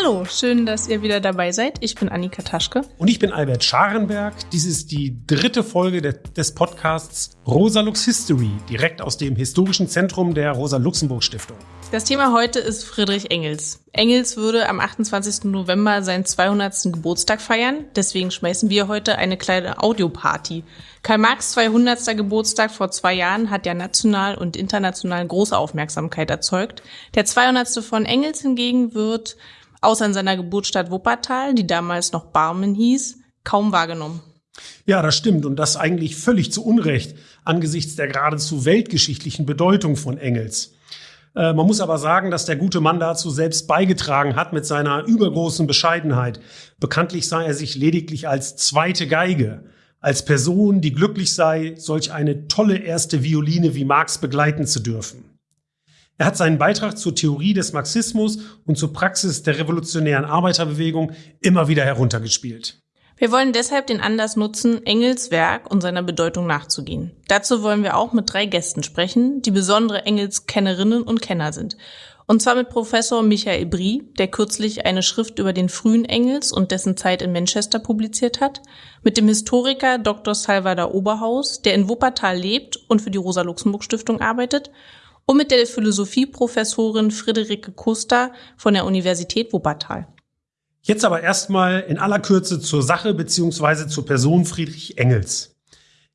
Hallo, schön, dass ihr wieder dabei seid. Ich bin Annika Taschke. Und ich bin Albert Scharenberg. Dies ist die dritte Folge de des Podcasts Rosa Lux History, direkt aus dem historischen Zentrum der Rosa-Luxemburg-Stiftung. Das Thema heute ist Friedrich Engels. Engels würde am 28. November seinen 200. Geburtstag feiern. Deswegen schmeißen wir heute eine kleine Audioparty. Karl Marx 200. Geburtstag vor zwei Jahren hat ja national und international große Aufmerksamkeit erzeugt. Der 200. von Engels hingegen wird außer in seiner Geburtsstadt Wuppertal, die damals noch Barmen hieß, kaum wahrgenommen. Ja, das stimmt und das eigentlich völlig zu Unrecht angesichts der geradezu weltgeschichtlichen Bedeutung von Engels. Äh, man muss aber sagen, dass der gute Mann dazu selbst beigetragen hat mit seiner übergroßen Bescheidenheit. Bekanntlich sah er sich lediglich als zweite Geige, als Person, die glücklich sei, solch eine tolle erste Violine wie Marx begleiten zu dürfen. Er hat seinen Beitrag zur Theorie des Marxismus und zur Praxis der revolutionären Arbeiterbewegung immer wieder heruntergespielt. Wir wollen deshalb den Anlass nutzen, Engels Werk und seiner Bedeutung nachzugehen. Dazu wollen wir auch mit drei Gästen sprechen, die besondere Engels-Kennerinnen und Kenner sind. Und zwar mit Professor Michael Brie, der kürzlich eine Schrift über den frühen Engels und dessen Zeit in Manchester publiziert hat, mit dem Historiker Dr. Salvador Oberhaus, der in Wuppertal lebt und für die Rosa-Luxemburg-Stiftung arbeitet, und mit der Philosophieprofessorin Friederike Kuster von der Universität Wuppertal. Jetzt aber erstmal in aller Kürze zur Sache beziehungsweise zur Person Friedrich Engels.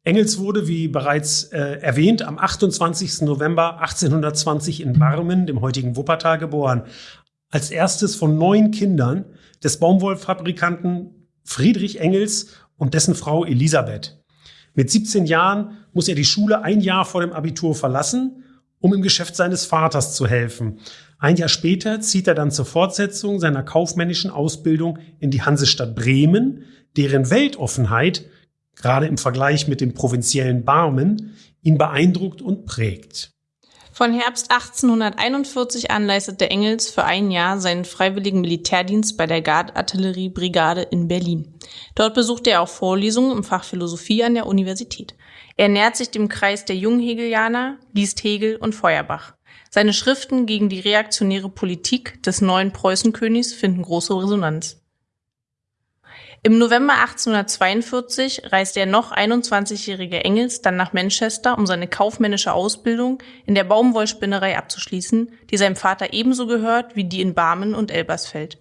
Engels wurde, wie bereits äh, erwähnt, am 28. November 1820 in Barmen, dem heutigen Wuppertal, geboren. Als erstes von neun Kindern des Baumwollfabrikanten Friedrich Engels und dessen Frau Elisabeth. Mit 17 Jahren muss er die Schule ein Jahr vor dem Abitur verlassen um im Geschäft seines Vaters zu helfen. Ein Jahr später zieht er dann zur Fortsetzung seiner kaufmännischen Ausbildung in die Hansestadt Bremen, deren Weltoffenheit, gerade im Vergleich mit dem provinziellen Barmen, ihn beeindruckt und prägt. Von Herbst 1841 an leistete Engels für ein Jahr seinen freiwilligen Militärdienst bei der Gardartilleriebrigade in Berlin. Dort besuchte er auch Vorlesungen im Fach Philosophie an der Universität. Er nähert sich dem Kreis der Junghegelianer, liest Hegel und Feuerbach. Seine Schriften gegen die reaktionäre Politik des neuen Preußenkönigs finden große Resonanz. Im November 1842 reist der noch 21-jährige Engels dann nach Manchester, um seine kaufmännische Ausbildung in der Baumwollspinnerei abzuschließen, die seinem Vater ebenso gehört wie die in Barmen und Elbersfeld.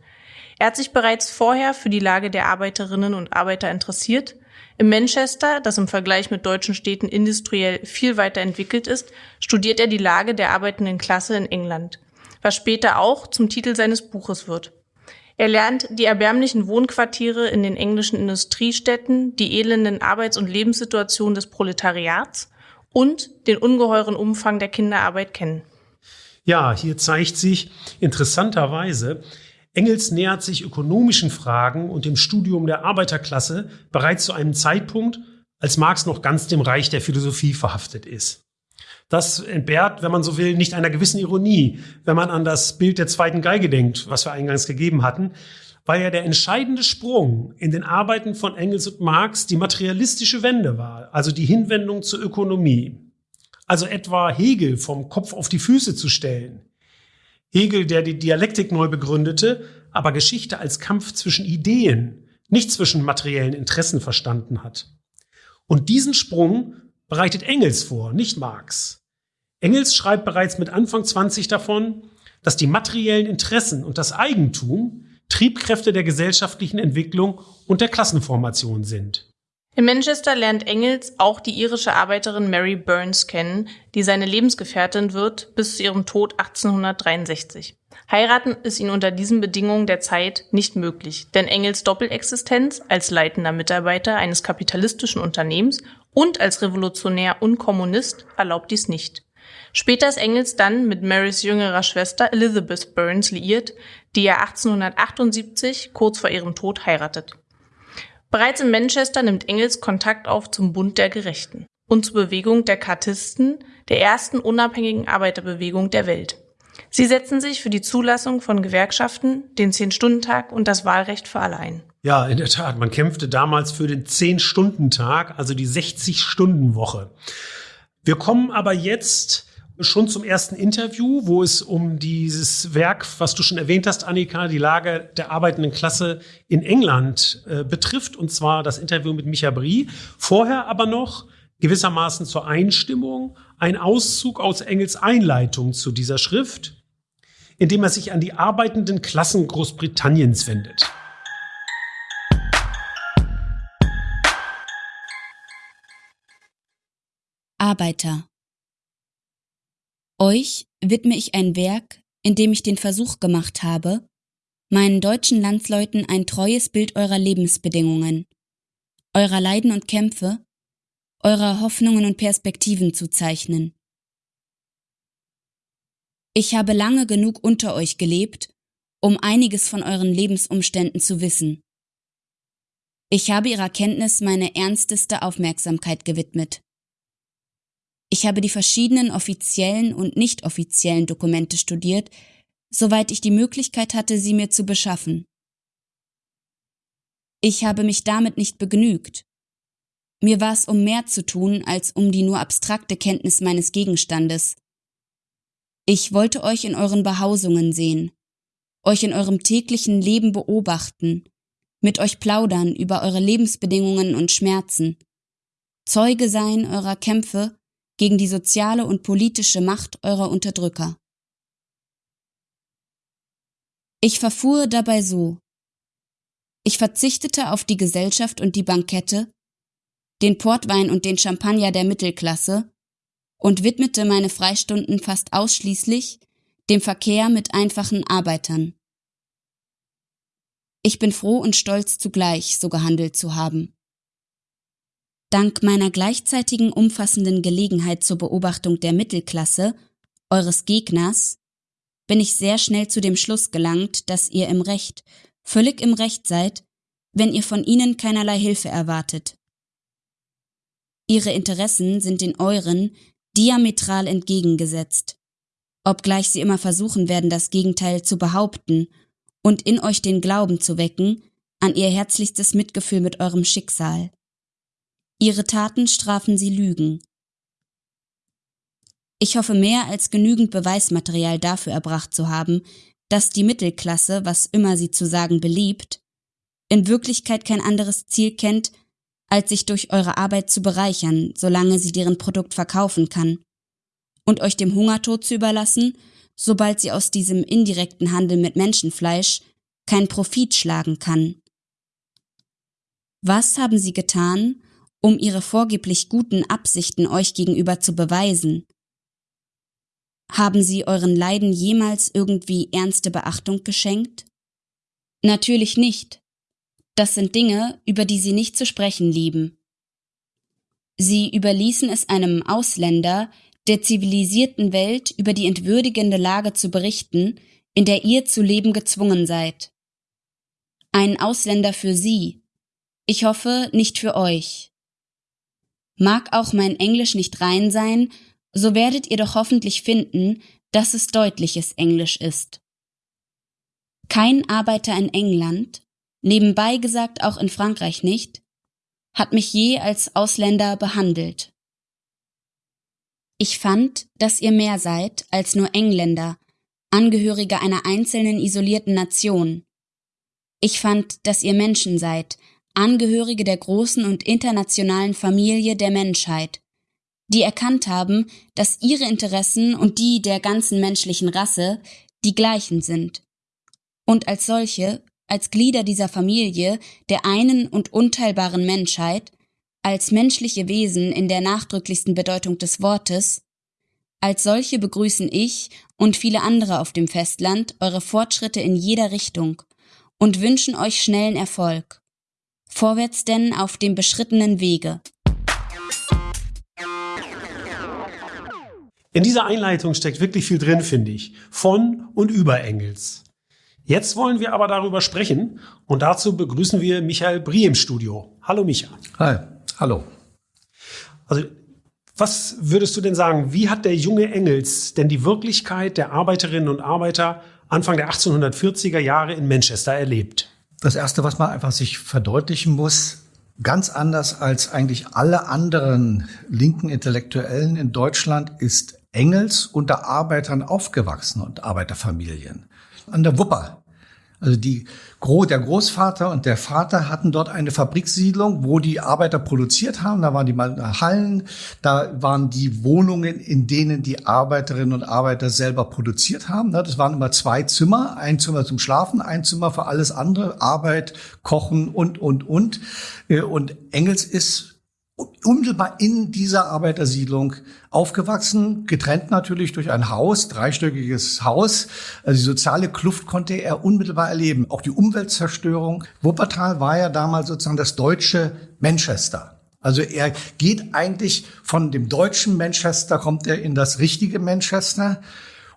Er hat sich bereits vorher für die Lage der Arbeiterinnen und Arbeiter interessiert in Manchester, das im Vergleich mit deutschen Städten industriell viel weiter entwickelt ist, studiert er die Lage der arbeitenden Klasse in England, was später auch zum Titel seines Buches wird. Er lernt die erbärmlichen Wohnquartiere in den englischen Industriestädten, die elenden Arbeits- und Lebenssituationen des Proletariats und den ungeheuren Umfang der Kinderarbeit kennen. Ja, hier zeigt sich interessanterweise, Engels nähert sich ökonomischen Fragen und dem Studium der Arbeiterklasse bereits zu einem Zeitpunkt, als Marx noch ganz dem Reich der Philosophie verhaftet ist. Das entbehrt, wenn man so will, nicht einer gewissen Ironie, wenn man an das Bild der zweiten Geige denkt, was wir eingangs gegeben hatten, weil ja der entscheidende Sprung in den Arbeiten von Engels und Marx die materialistische Wende war, also die Hinwendung zur Ökonomie. Also etwa Hegel vom Kopf auf die Füße zu stellen, Hegel, der die Dialektik neu begründete, aber Geschichte als Kampf zwischen Ideen, nicht zwischen materiellen Interessen verstanden hat. Und diesen Sprung bereitet Engels vor, nicht Marx. Engels schreibt bereits mit Anfang 20 davon, dass die materiellen Interessen und das Eigentum Triebkräfte der gesellschaftlichen Entwicklung und der Klassenformation sind. In Manchester lernt Engels auch die irische Arbeiterin Mary Burns kennen, die seine Lebensgefährtin wird bis zu ihrem Tod 1863. Heiraten ist ihnen unter diesen Bedingungen der Zeit nicht möglich, denn Engels Doppelexistenz als leitender Mitarbeiter eines kapitalistischen Unternehmens und als Revolutionär und Kommunist erlaubt dies nicht. Später ist Engels dann mit Marys jüngerer Schwester Elizabeth Burns liiert, die er 1878 kurz vor ihrem Tod heiratet. Bereits in Manchester nimmt Engels Kontakt auf zum Bund der Gerechten und zur Bewegung der Kartisten, der ersten unabhängigen Arbeiterbewegung der Welt. Sie setzen sich für die Zulassung von Gewerkschaften, den Zehn-Stunden-Tag und das Wahlrecht für alle ein. Ja, in der Tat. Man kämpfte damals für den Zehn-Stunden-Tag, also die 60-Stunden-Woche. Wir kommen aber jetzt schon zum ersten Interview, wo es um dieses Werk, was du schon erwähnt hast, Annika, die Lage der arbeitenden Klasse in England äh, betrifft, und zwar das Interview mit Micha Brie. Vorher aber noch gewissermaßen zur Einstimmung ein Auszug aus Engels Einleitung zu dieser Schrift, in dem er sich an die arbeitenden Klassen Großbritanniens wendet. Arbeiter euch widme ich ein Werk, in dem ich den Versuch gemacht habe, meinen deutschen Landsleuten ein treues Bild eurer Lebensbedingungen, eurer Leiden und Kämpfe, eurer Hoffnungen und Perspektiven zu zeichnen. Ich habe lange genug unter euch gelebt, um einiges von euren Lebensumständen zu wissen. Ich habe ihrer Kenntnis meine ernsteste Aufmerksamkeit gewidmet. Ich habe die verschiedenen offiziellen und nicht offiziellen Dokumente studiert, soweit ich die Möglichkeit hatte, sie mir zu beschaffen. Ich habe mich damit nicht begnügt. Mir war es um mehr zu tun, als um die nur abstrakte Kenntnis meines Gegenstandes. Ich wollte euch in euren Behausungen sehen, euch in eurem täglichen Leben beobachten, mit euch plaudern über eure Lebensbedingungen und Schmerzen, Zeuge sein eurer Kämpfe gegen die soziale und politische Macht eurer Unterdrücker. Ich verfuhr dabei so. Ich verzichtete auf die Gesellschaft und die Bankette, den Portwein und den Champagner der Mittelklasse und widmete meine Freistunden fast ausschließlich dem Verkehr mit einfachen Arbeitern. Ich bin froh und stolz zugleich, so gehandelt zu haben. Dank meiner gleichzeitigen umfassenden Gelegenheit zur Beobachtung der Mittelklasse, eures Gegners, bin ich sehr schnell zu dem Schluss gelangt, dass ihr im Recht, völlig im Recht seid, wenn ihr von ihnen keinerlei Hilfe erwartet. Ihre Interessen sind den euren diametral entgegengesetzt, obgleich sie immer versuchen werden, das Gegenteil zu behaupten und in euch den Glauben zu wecken an ihr herzlichstes Mitgefühl mit eurem Schicksal. Ihre Taten strafen sie Lügen. Ich hoffe mehr als genügend Beweismaterial dafür erbracht zu haben, dass die Mittelklasse, was immer sie zu sagen beliebt, in Wirklichkeit kein anderes Ziel kennt, als sich durch eure Arbeit zu bereichern, solange sie deren Produkt verkaufen kann, und euch dem Hungertod zu überlassen, sobald sie aus diesem indirekten Handel mit Menschenfleisch keinen Profit schlagen kann. Was haben sie getan, um ihre vorgeblich guten Absichten euch gegenüber zu beweisen? Haben sie euren Leiden jemals irgendwie ernste Beachtung geschenkt? Natürlich nicht. Das sind Dinge, über die sie nicht zu sprechen lieben. Sie überließen es einem Ausländer, der zivilisierten Welt über die entwürdigende Lage zu berichten, in der ihr zu leben gezwungen seid. Ein Ausländer für sie. Ich hoffe, nicht für euch. Mag auch mein Englisch nicht rein sein, so werdet ihr doch hoffentlich finden, dass es deutliches Englisch ist. Kein Arbeiter in England, nebenbei gesagt auch in Frankreich nicht, hat mich je als Ausländer behandelt. Ich fand, dass ihr mehr seid als nur Engländer, Angehörige einer einzelnen isolierten Nation. Ich fand, dass ihr Menschen seid, Angehörige der großen und internationalen Familie der Menschheit, die erkannt haben, dass ihre Interessen und die der ganzen menschlichen Rasse die gleichen sind. Und als solche, als Glieder dieser Familie der einen und unteilbaren Menschheit, als menschliche Wesen in der nachdrücklichsten Bedeutung des Wortes, als solche begrüßen ich und viele andere auf dem Festland eure Fortschritte in jeder Richtung und wünschen euch schnellen Erfolg. Vorwärts denn auf dem beschrittenen Wege. In dieser Einleitung steckt wirklich viel drin, finde ich. Von und über Engels. Jetzt wollen wir aber darüber sprechen und dazu begrüßen wir Michael Brie im Studio. Hallo Micha. Hi, hallo. Also, was würdest du denn sagen, wie hat der junge Engels denn die Wirklichkeit der Arbeiterinnen und Arbeiter Anfang der 1840er Jahre in Manchester erlebt? Das Erste, was man einfach sich verdeutlichen muss, ganz anders als eigentlich alle anderen linken Intellektuellen in Deutschland, ist Engels unter Arbeitern aufgewachsen und Arbeiterfamilien. An der Wupper also die, der Großvater und der Vater hatten dort eine Fabrikssiedlung, wo die Arbeiter produziert haben. Da waren die Hallen, da waren die Wohnungen, in denen die Arbeiterinnen und Arbeiter selber produziert haben. Das waren immer zwei Zimmer, ein Zimmer zum Schlafen, ein Zimmer für alles andere, Arbeit, Kochen und, und, und. Äh, und Engels ist unmittelbar in dieser Arbeitersiedlung aufgewachsen, getrennt natürlich durch ein Haus, dreistöckiges Haus. Also die soziale Kluft konnte er unmittelbar erleben. Auch die Umweltzerstörung. Wuppertal war ja damals sozusagen das deutsche Manchester. Also er geht eigentlich von dem deutschen Manchester, kommt er in das richtige Manchester.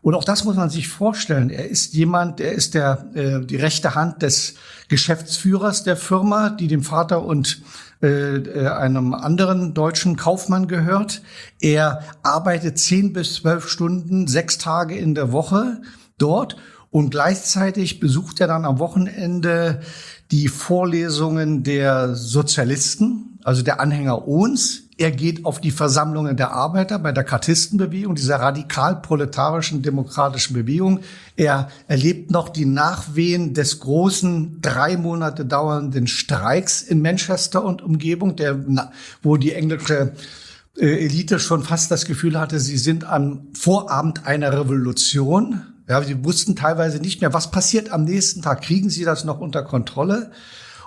Und auch das muss man sich vorstellen. Er ist jemand, der ist der, äh, die rechte Hand des Geschäftsführers der Firma, die dem Vater und äh, äh, einem anderen deutschen Kaufmann gehört. Er arbeitet zehn bis zwölf Stunden, sechs Tage in der Woche dort und gleichzeitig besucht er dann am Wochenende die Vorlesungen der Sozialisten, also der Anhänger Ohns er geht auf die Versammlungen der Arbeiter bei der Kartistenbewegung, dieser radikal-proletarischen demokratischen Bewegung. Er erlebt noch die Nachwehen des großen, drei Monate dauernden Streiks in Manchester und Umgebung, der, wo die englische äh, Elite schon fast das Gefühl hatte, sie sind am Vorabend einer Revolution. Ja, sie wussten teilweise nicht mehr, was passiert am nächsten Tag. Kriegen sie das noch unter Kontrolle?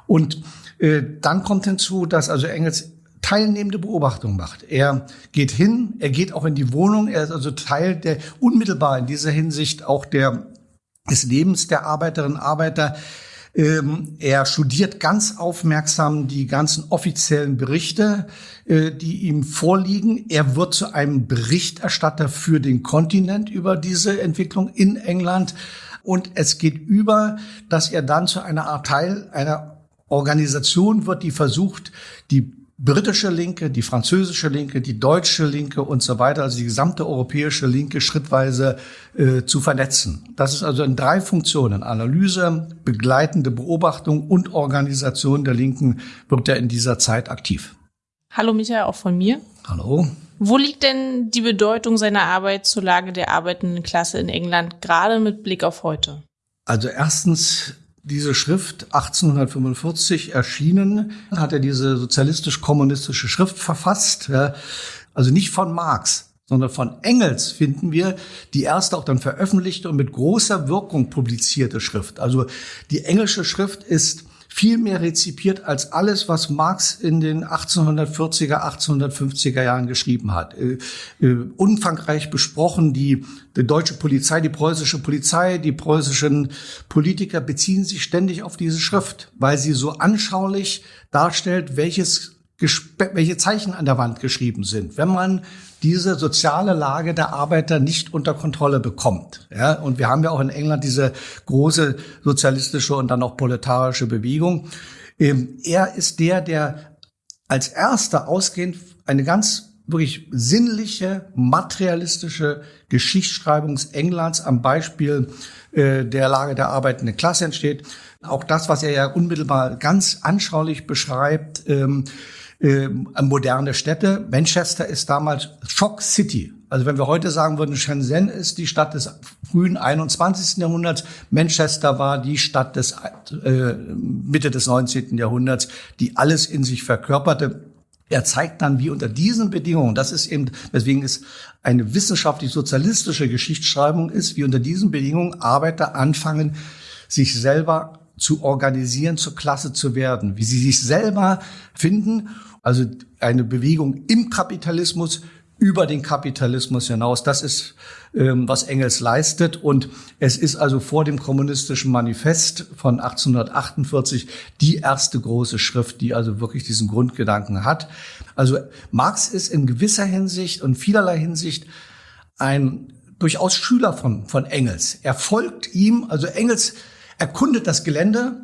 Und äh, dann kommt hinzu, dass also Engels teilnehmende Beobachtung macht. Er geht hin, er geht auch in die Wohnung, er ist also Teil der unmittelbar in dieser Hinsicht auch der des Lebens der Arbeiterinnen und Arbeiter. Ähm, er studiert ganz aufmerksam die ganzen offiziellen Berichte, äh, die ihm vorliegen. Er wird zu einem Berichterstatter für den Kontinent über diese Entwicklung in England. Und es geht über, dass er dann zu einer Art Teil einer Organisation wird, die versucht, die britische Linke, die französische Linke, die deutsche Linke und so weiter, also die gesamte europäische Linke schrittweise äh, zu vernetzen. Das ist also in drei Funktionen, Analyse, begleitende Beobachtung und Organisation der Linken, wird er in dieser Zeit aktiv. Hallo Michael, auch von mir. Hallo. Wo liegt denn die Bedeutung seiner Arbeit zur Lage der arbeitenden Klasse in England, gerade mit Blick auf heute? Also erstens diese Schrift 1845 erschienen, hat er diese sozialistisch-kommunistische Schrift verfasst. Also nicht von Marx, sondern von Engels finden wir die erste auch dann veröffentlichte und mit großer Wirkung publizierte Schrift. Also die englische Schrift ist viel mehr rezipiert als alles, was Marx in den 1840er, 1850er Jahren geschrieben hat. Äh, äh, umfangreich besprochen, die, die deutsche Polizei, die preußische Polizei, die preußischen Politiker beziehen sich ständig auf diese Schrift, weil sie so anschaulich darstellt, welches welche Zeichen an der Wand geschrieben sind. Wenn man diese soziale Lage der Arbeiter nicht unter Kontrolle bekommt. Ja, und wir haben ja auch in England diese große sozialistische und dann auch proletarische Bewegung. Ähm, er ist der, der als erster ausgehend eine ganz wirklich sinnliche, materialistische Geschichtsschreibung Englands am Beispiel äh, der Lage der arbeitenden Klasse entsteht. Auch das, was er ja unmittelbar ganz anschaulich beschreibt, ähm, äh, moderne Städte. Manchester ist damals Shock City. Also wenn wir heute sagen würden, Shenzhen ist die Stadt des frühen 21. Jahrhunderts, Manchester war die Stadt des äh, Mitte des 19. Jahrhunderts, die alles in sich verkörperte. Er zeigt dann, wie unter diesen Bedingungen, das ist eben, weswegen es eine wissenschaftlich-sozialistische Geschichtsschreibung ist, wie unter diesen Bedingungen Arbeiter anfangen, sich selber zu organisieren, zur Klasse zu werden, wie sie sich selber finden also eine Bewegung im Kapitalismus über den Kapitalismus hinaus. Das ist, ähm, was Engels leistet. Und es ist also vor dem kommunistischen Manifest von 1848 die erste große Schrift, die also wirklich diesen Grundgedanken hat. Also Marx ist in gewisser Hinsicht und vielerlei Hinsicht ein durchaus Schüler von, von Engels. Er folgt ihm, also Engels erkundet das Gelände,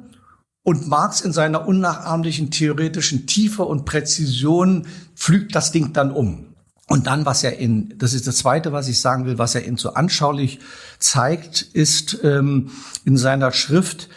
und Marx in seiner unnachahmlichen theoretischen Tiefe und Präzision pflügt das Ding dann um. Und dann, was er in, das ist das Zweite, was ich sagen will, was er in so anschaulich zeigt, ist ähm, in seiner Schrift,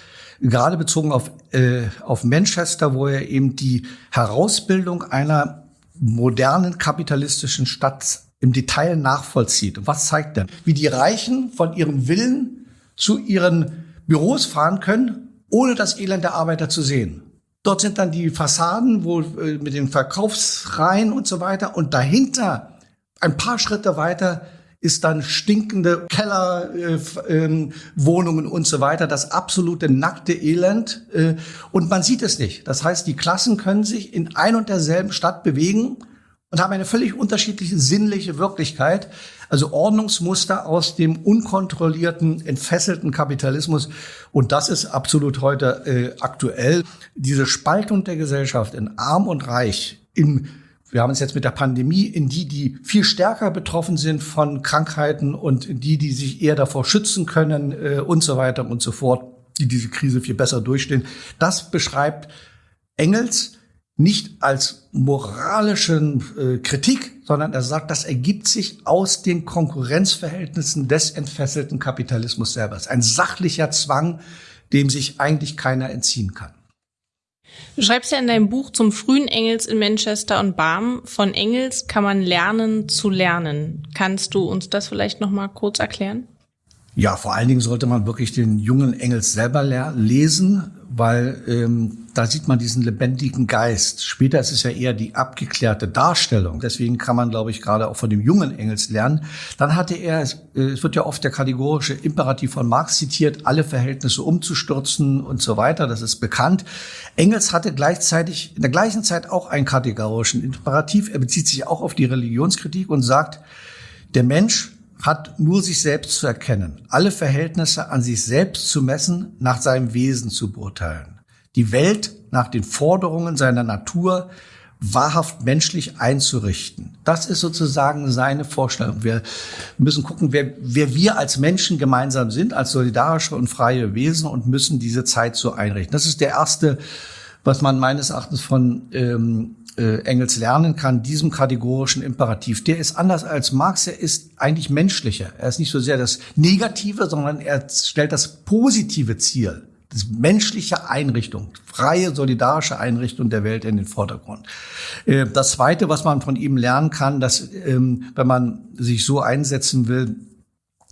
gerade bezogen auf, äh, auf Manchester, wo er eben die Herausbildung einer modernen kapitalistischen Stadt im Detail nachvollzieht. Und was zeigt er? Wie die Reichen von ihrem Willen zu ihren Büros fahren können, ohne das Elend der Arbeiter zu sehen. Dort sind dann die Fassaden, wo äh, mit den Verkaufsreihen und so weiter. Und dahinter, ein paar Schritte weiter, ist dann stinkende Kellerwohnungen äh, äh, und so weiter, das absolute nackte Elend. Äh, und man sieht es nicht. Das heißt, die Klassen können sich in ein und derselben Stadt bewegen und haben eine völlig unterschiedliche sinnliche Wirklichkeit. Also Ordnungsmuster aus dem unkontrollierten, entfesselten Kapitalismus. Und das ist absolut heute äh, aktuell. Diese Spaltung der Gesellschaft in arm und reich, in wir haben es jetzt mit der Pandemie in die, die viel stärker betroffen sind von Krankheiten und die, die sich eher davor schützen können äh, und so weiter und so fort, die diese Krise viel besser durchstehen. Das beschreibt Engels nicht als moralischen äh, Kritik, sondern er sagt, das ergibt sich aus den Konkurrenzverhältnissen des entfesselten Kapitalismus selber. Ein sachlicher Zwang, dem sich eigentlich keiner entziehen kann. Du schreibst ja in deinem Buch zum frühen Engels in Manchester und Barm, von Engels kann man lernen zu lernen. Kannst du uns das vielleicht noch mal kurz erklären? Ja, vor allen Dingen sollte man wirklich den jungen Engels selber lesen, weil ähm, da sieht man diesen lebendigen Geist. Später ist es ja eher die abgeklärte Darstellung. Deswegen kann man, glaube ich, gerade auch von dem jungen Engels lernen. Dann hatte er, es wird ja oft der kategorische Imperativ von Marx zitiert, alle Verhältnisse umzustürzen und so weiter. Das ist bekannt. Engels hatte gleichzeitig in der gleichen Zeit auch einen kategorischen Imperativ. Er bezieht sich auch auf die Religionskritik und sagt, der Mensch hat nur sich selbst zu erkennen, alle Verhältnisse an sich selbst zu messen, nach seinem Wesen zu beurteilen, die Welt nach den Forderungen seiner Natur wahrhaft menschlich einzurichten. Das ist sozusagen seine Vorstellung. Wir müssen gucken, wer, wer wir als Menschen gemeinsam sind, als solidarische und freie Wesen und müssen diese Zeit so einrichten. Das ist der erste, was man meines Erachtens von ähm, äh, Engels lernen kann, diesem kategorischen Imperativ. Der ist anders als Marx, er ist eigentlich menschlicher. Er ist nicht so sehr das Negative, sondern er stellt das positive Ziel, das menschliche Einrichtung, freie, solidarische Einrichtung der Welt in den Vordergrund. Äh, das Zweite, was man von ihm lernen kann, dass ähm, wenn man sich so einsetzen will,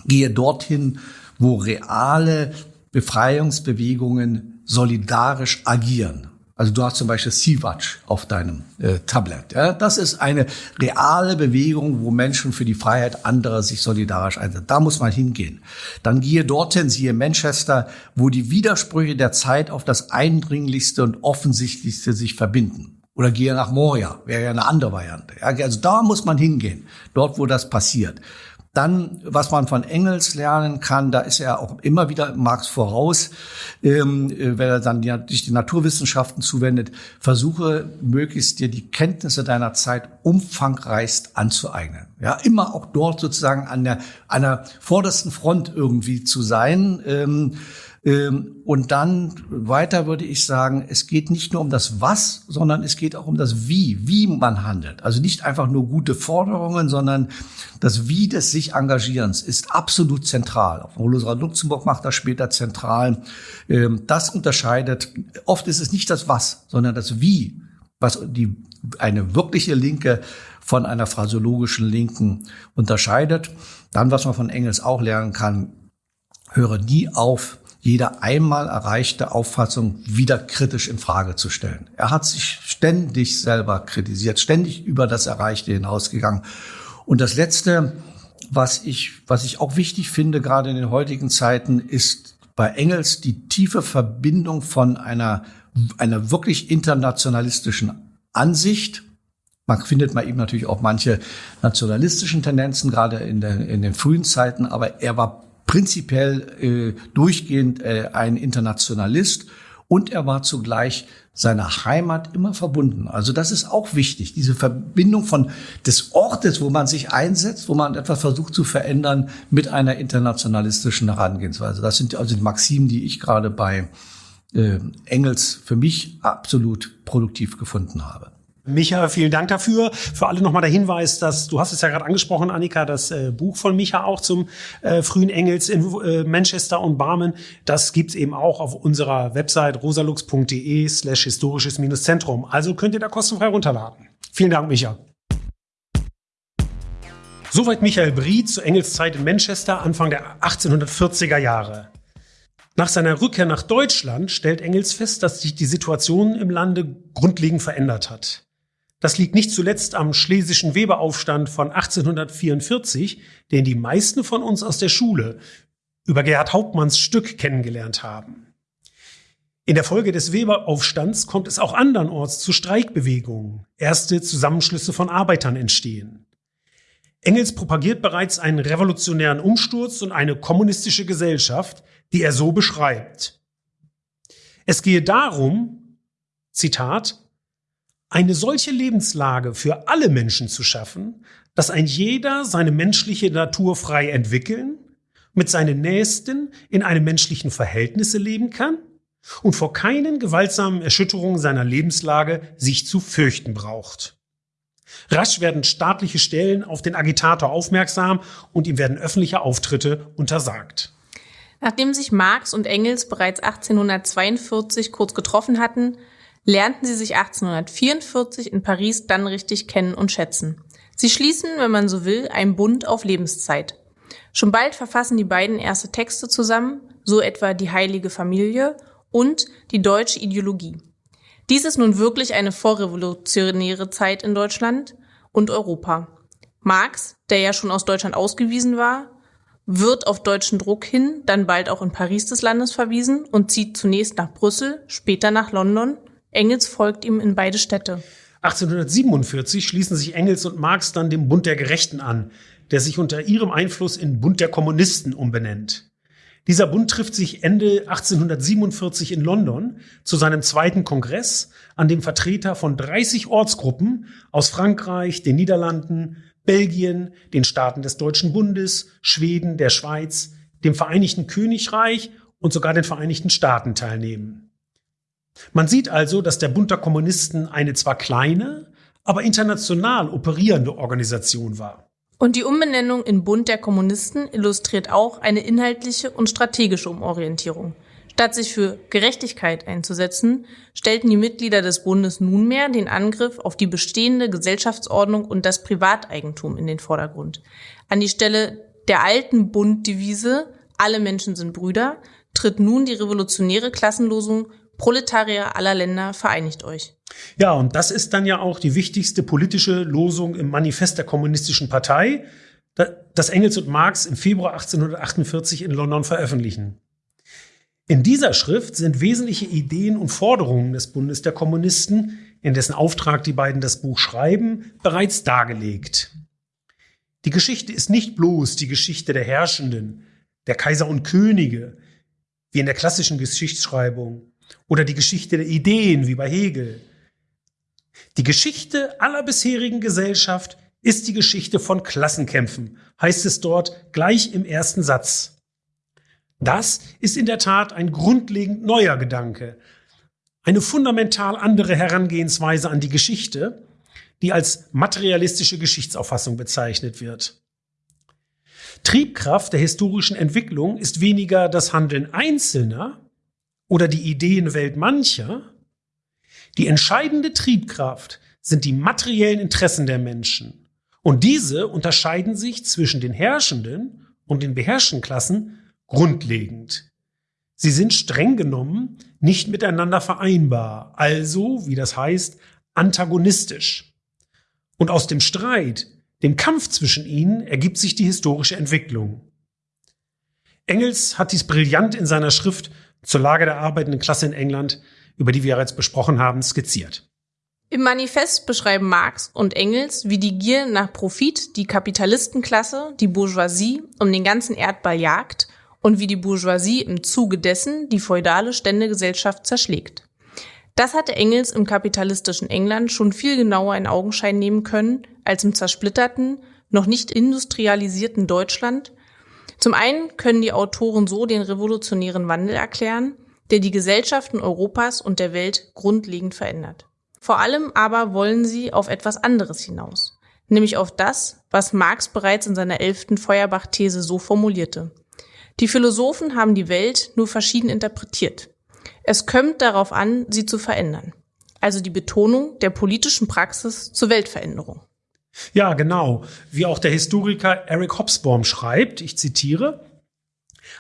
gehe dorthin, wo reale Befreiungsbewegungen solidarisch agieren. Also du hast zum Beispiel Sea-Watch auf deinem äh, Tablet. Ja? Das ist eine reale Bewegung, wo Menschen für die Freiheit anderer sich solidarisch einsetzen. Da muss man hingehen. Dann gehe dorthin, siehe Manchester, wo die Widersprüche der Zeit auf das Eindringlichste und Offensichtlichste sich verbinden. Oder gehe nach Moria, wäre ja eine andere Variante. Ja? Also da muss man hingehen, dort, wo das passiert. Dann, was man von Engels lernen kann, da ist er auch immer wieder Marx voraus, ähm, äh, wenn er dann sich die Naturwissenschaften zuwendet, versuche möglichst dir die Kenntnisse deiner Zeit umfangreichst anzueignen. Ja, immer auch dort sozusagen an der, an der vordersten Front irgendwie zu sein. Ähm, und dann weiter würde ich sagen, es geht nicht nur um das Was, sondern es geht auch um das Wie, wie man handelt. Also nicht einfach nur gute Forderungen, sondern das Wie des sich Engagierens ist absolut zentral. Auch Rosera Luxemburg macht das später zentral. Ähm, das unterscheidet, oft ist es nicht das Was, sondern das Wie, was die, eine wirkliche Linke von einer phraseologischen Linken unterscheidet. Dann, was man von Engels auch lernen kann, höre nie auf, jede einmal erreichte Auffassung wieder kritisch in Frage zu stellen. Er hat sich ständig selber kritisiert, ständig über das Erreichte hinausgegangen. Und das Letzte, was ich, was ich auch wichtig finde, gerade in den heutigen Zeiten, ist bei Engels die tiefe Verbindung von einer, einer wirklich internationalistischen Ansicht. Man findet mal eben natürlich auch manche nationalistischen Tendenzen, gerade in, der, in den frühen Zeiten, aber er war prinzipiell äh, durchgehend äh, ein Internationalist und er war zugleich seiner Heimat immer verbunden. Also das ist auch wichtig, diese Verbindung von des Ortes, wo man sich einsetzt, wo man etwas versucht zu verändern, mit einer internationalistischen Herangehensweise. Das sind also die Maximen, die ich gerade bei äh, Engels für mich absolut produktiv gefunden habe. Micha, vielen Dank dafür. Für alle nochmal der Hinweis, dass du hast es ja gerade angesprochen, Annika, das äh, Buch von Micha auch zum äh, frühen Engels in äh, Manchester und Barmen. Das gibt's eben auch auf unserer Website rosalux.de slash historisches-zentrum. Also könnt ihr da kostenfrei runterladen. Vielen Dank, Micha. Soweit Michael Brie zu Engels Zeit in Manchester Anfang der 1840er Jahre. Nach seiner Rückkehr nach Deutschland stellt Engels fest, dass sich die Situation im Lande grundlegend verändert hat. Das liegt nicht zuletzt am schlesischen Weberaufstand von 1844, den die meisten von uns aus der Schule über Gerhard Hauptmanns Stück kennengelernt haben. In der Folge des Weberaufstands kommt es auch andernorts zu Streikbewegungen. Erste Zusammenschlüsse von Arbeitern entstehen. Engels propagiert bereits einen revolutionären Umsturz und eine kommunistische Gesellschaft, die er so beschreibt. Es gehe darum, Zitat, eine solche Lebenslage für alle Menschen zu schaffen, dass ein jeder seine menschliche Natur frei entwickeln, mit seinen Nächsten in einem menschlichen Verhältnisse leben kann und vor keinen gewaltsamen Erschütterungen seiner Lebenslage sich zu fürchten braucht. Rasch werden staatliche Stellen auf den Agitator aufmerksam und ihm werden öffentliche Auftritte untersagt. Nachdem sich Marx und Engels bereits 1842 kurz getroffen hatten, lernten sie sich 1844 in Paris dann richtig kennen und schätzen. Sie schließen, wenn man so will, einen Bund auf Lebenszeit. Schon bald verfassen die beiden erste Texte zusammen, so etwa die Heilige Familie und die deutsche Ideologie. Dies ist nun wirklich eine vorrevolutionäre Zeit in Deutschland und Europa. Marx, der ja schon aus Deutschland ausgewiesen war, wird auf deutschen Druck hin dann bald auch in Paris des Landes verwiesen und zieht zunächst nach Brüssel, später nach London. Engels folgt ihm in beide Städte. 1847 schließen sich Engels und Marx dann dem Bund der Gerechten an, der sich unter ihrem Einfluss in Bund der Kommunisten umbenennt. Dieser Bund trifft sich Ende 1847 in London zu seinem zweiten Kongress, an dem Vertreter von 30 Ortsgruppen aus Frankreich, den Niederlanden, Belgien, den Staaten des Deutschen Bundes, Schweden, der Schweiz, dem Vereinigten Königreich und sogar den Vereinigten Staaten teilnehmen. Man sieht also, dass der Bund der Kommunisten eine zwar kleine, aber international operierende Organisation war. Und die Umbenennung in Bund der Kommunisten illustriert auch eine inhaltliche und strategische Umorientierung. Statt sich für Gerechtigkeit einzusetzen, stellten die Mitglieder des Bundes nunmehr den Angriff auf die bestehende Gesellschaftsordnung und das Privateigentum in den Vordergrund. An die Stelle der alten Bunddevise Alle Menschen sind Brüder tritt nun die revolutionäre Klassenlosung Proletarier aller Länder vereinigt euch. Ja, und das ist dann ja auch die wichtigste politische Losung im Manifest der Kommunistischen Partei, das Engels und Marx im Februar 1848 in London veröffentlichen. In dieser Schrift sind wesentliche Ideen und Forderungen des Bundes der Kommunisten, in dessen Auftrag die beiden das Buch schreiben, bereits dargelegt. Die Geschichte ist nicht bloß die Geschichte der Herrschenden, der Kaiser und Könige, wie in der klassischen Geschichtsschreibung, oder die Geschichte der Ideen, wie bei Hegel. Die Geschichte aller bisherigen Gesellschaft ist die Geschichte von Klassenkämpfen, heißt es dort gleich im ersten Satz. Das ist in der Tat ein grundlegend neuer Gedanke, eine fundamental andere Herangehensweise an die Geschichte, die als materialistische Geschichtsauffassung bezeichnet wird. Triebkraft der historischen Entwicklung ist weniger das Handeln Einzelner oder die Ideenwelt mancher, die entscheidende Triebkraft sind die materiellen Interessen der Menschen. Und diese unterscheiden sich zwischen den herrschenden und den beherrschten Klassen grundlegend. Sie sind streng genommen nicht miteinander vereinbar, also, wie das heißt, antagonistisch. Und aus dem Streit, dem Kampf zwischen ihnen, ergibt sich die historische Entwicklung. Engels hat dies brillant in seiner Schrift zur Lage der arbeitenden Klasse in England, über die wir bereits besprochen haben, skizziert. Im Manifest beschreiben Marx und Engels, wie die Gier nach Profit die Kapitalistenklasse, die Bourgeoisie, um den ganzen Erdball jagt und wie die Bourgeoisie im Zuge dessen die feudale Ständegesellschaft zerschlägt. Das hatte Engels im kapitalistischen England schon viel genauer in Augenschein nehmen können als im zersplitterten, noch nicht industrialisierten Deutschland, zum einen können die Autoren so den revolutionären Wandel erklären, der die Gesellschaften Europas und der Welt grundlegend verändert. Vor allem aber wollen sie auf etwas anderes hinaus, nämlich auf das, was Marx bereits in seiner elften Feuerbach-These so formulierte. Die Philosophen haben die Welt nur verschieden interpretiert. Es kommt darauf an, sie zu verändern. Also die Betonung der politischen Praxis zur Weltveränderung. Ja, genau. Wie auch der Historiker Eric Hobsbawm schreibt, ich zitiere,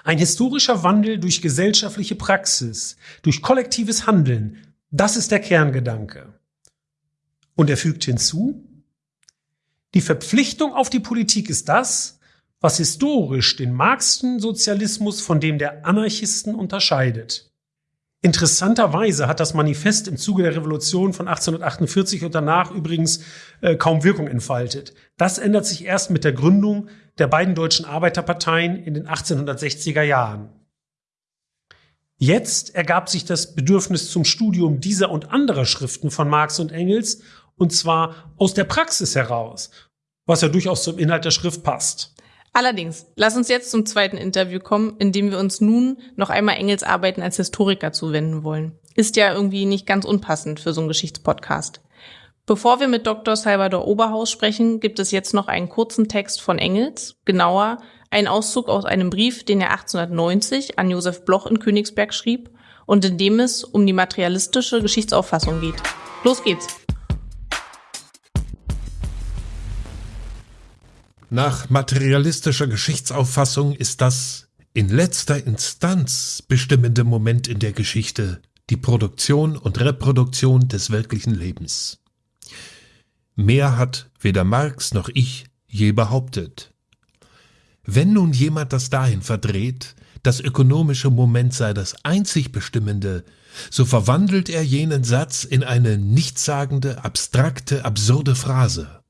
ein historischer Wandel durch gesellschaftliche Praxis, durch kollektives Handeln, das ist der Kerngedanke. Und er fügt hinzu, die Verpflichtung auf die Politik ist das, was historisch den Marxischen Sozialismus von dem der Anarchisten unterscheidet. Interessanterweise hat das Manifest im Zuge der Revolution von 1848 und danach übrigens äh, kaum Wirkung entfaltet. Das ändert sich erst mit der Gründung der beiden deutschen Arbeiterparteien in den 1860er Jahren. Jetzt ergab sich das Bedürfnis zum Studium dieser und anderer Schriften von Marx und Engels, und zwar aus der Praxis heraus, was ja durchaus zum Inhalt der Schrift passt. Allerdings, lass uns jetzt zum zweiten Interview kommen, in dem wir uns nun noch einmal Engels Arbeiten als Historiker zuwenden wollen. Ist ja irgendwie nicht ganz unpassend für so einen Geschichtspodcast. Bevor wir mit Dr. Salvador Oberhaus sprechen, gibt es jetzt noch einen kurzen Text von Engels, genauer einen Auszug aus einem Brief, den er 1890 an Josef Bloch in Königsberg schrieb und in dem es um die materialistische Geschichtsauffassung geht. Los geht's! Nach materialistischer Geschichtsauffassung ist das in letzter Instanz bestimmende Moment in der Geschichte die Produktion und Reproduktion des wirklichen Lebens. Mehr hat weder Marx noch ich je behauptet. Wenn nun jemand das dahin verdreht, das ökonomische Moment sei das einzig Bestimmende, so verwandelt er jenen Satz in eine nichtssagende, abstrakte, absurde Phrase.